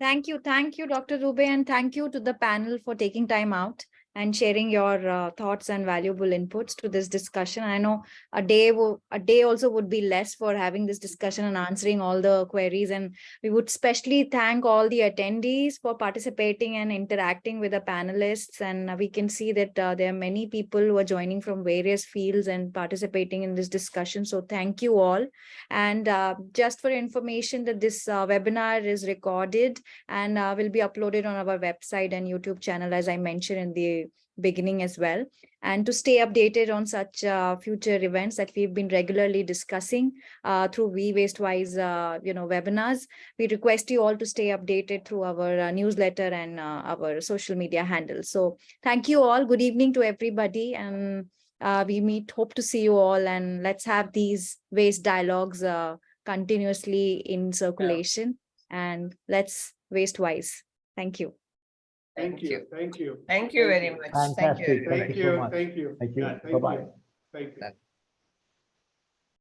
Thank you. Thank you, Dr. Dubey, and thank you to the panel for taking time out and sharing your uh, thoughts and valuable inputs to this discussion. I know a day a day also would be less for having this discussion and answering all the queries. And we would especially thank all the attendees for participating and interacting with the panelists. And we can see that uh, there are many people who are joining from various fields and participating in this discussion. So thank you all. And uh, just for information that this uh, webinar is recorded and uh, will be uploaded on our website and YouTube channel, as I mentioned in the beginning as well. And to stay updated on such uh, future events that we've been regularly discussing uh, through We Waste Wise, uh, you know, webinars, we request you all to stay updated through our uh, newsletter and uh, our social media handles. So thank you all. Good evening to everybody. And uh, we meet, hope to see you all and let's have these waste dialogues uh, continuously in circulation and let's waste wise. Thank you. Thank you, thank you. Thank you very much. Thank you. Fantastic. Thank you so much. thank you. Thank you. Yeah, Bye-bye. you. Thank you.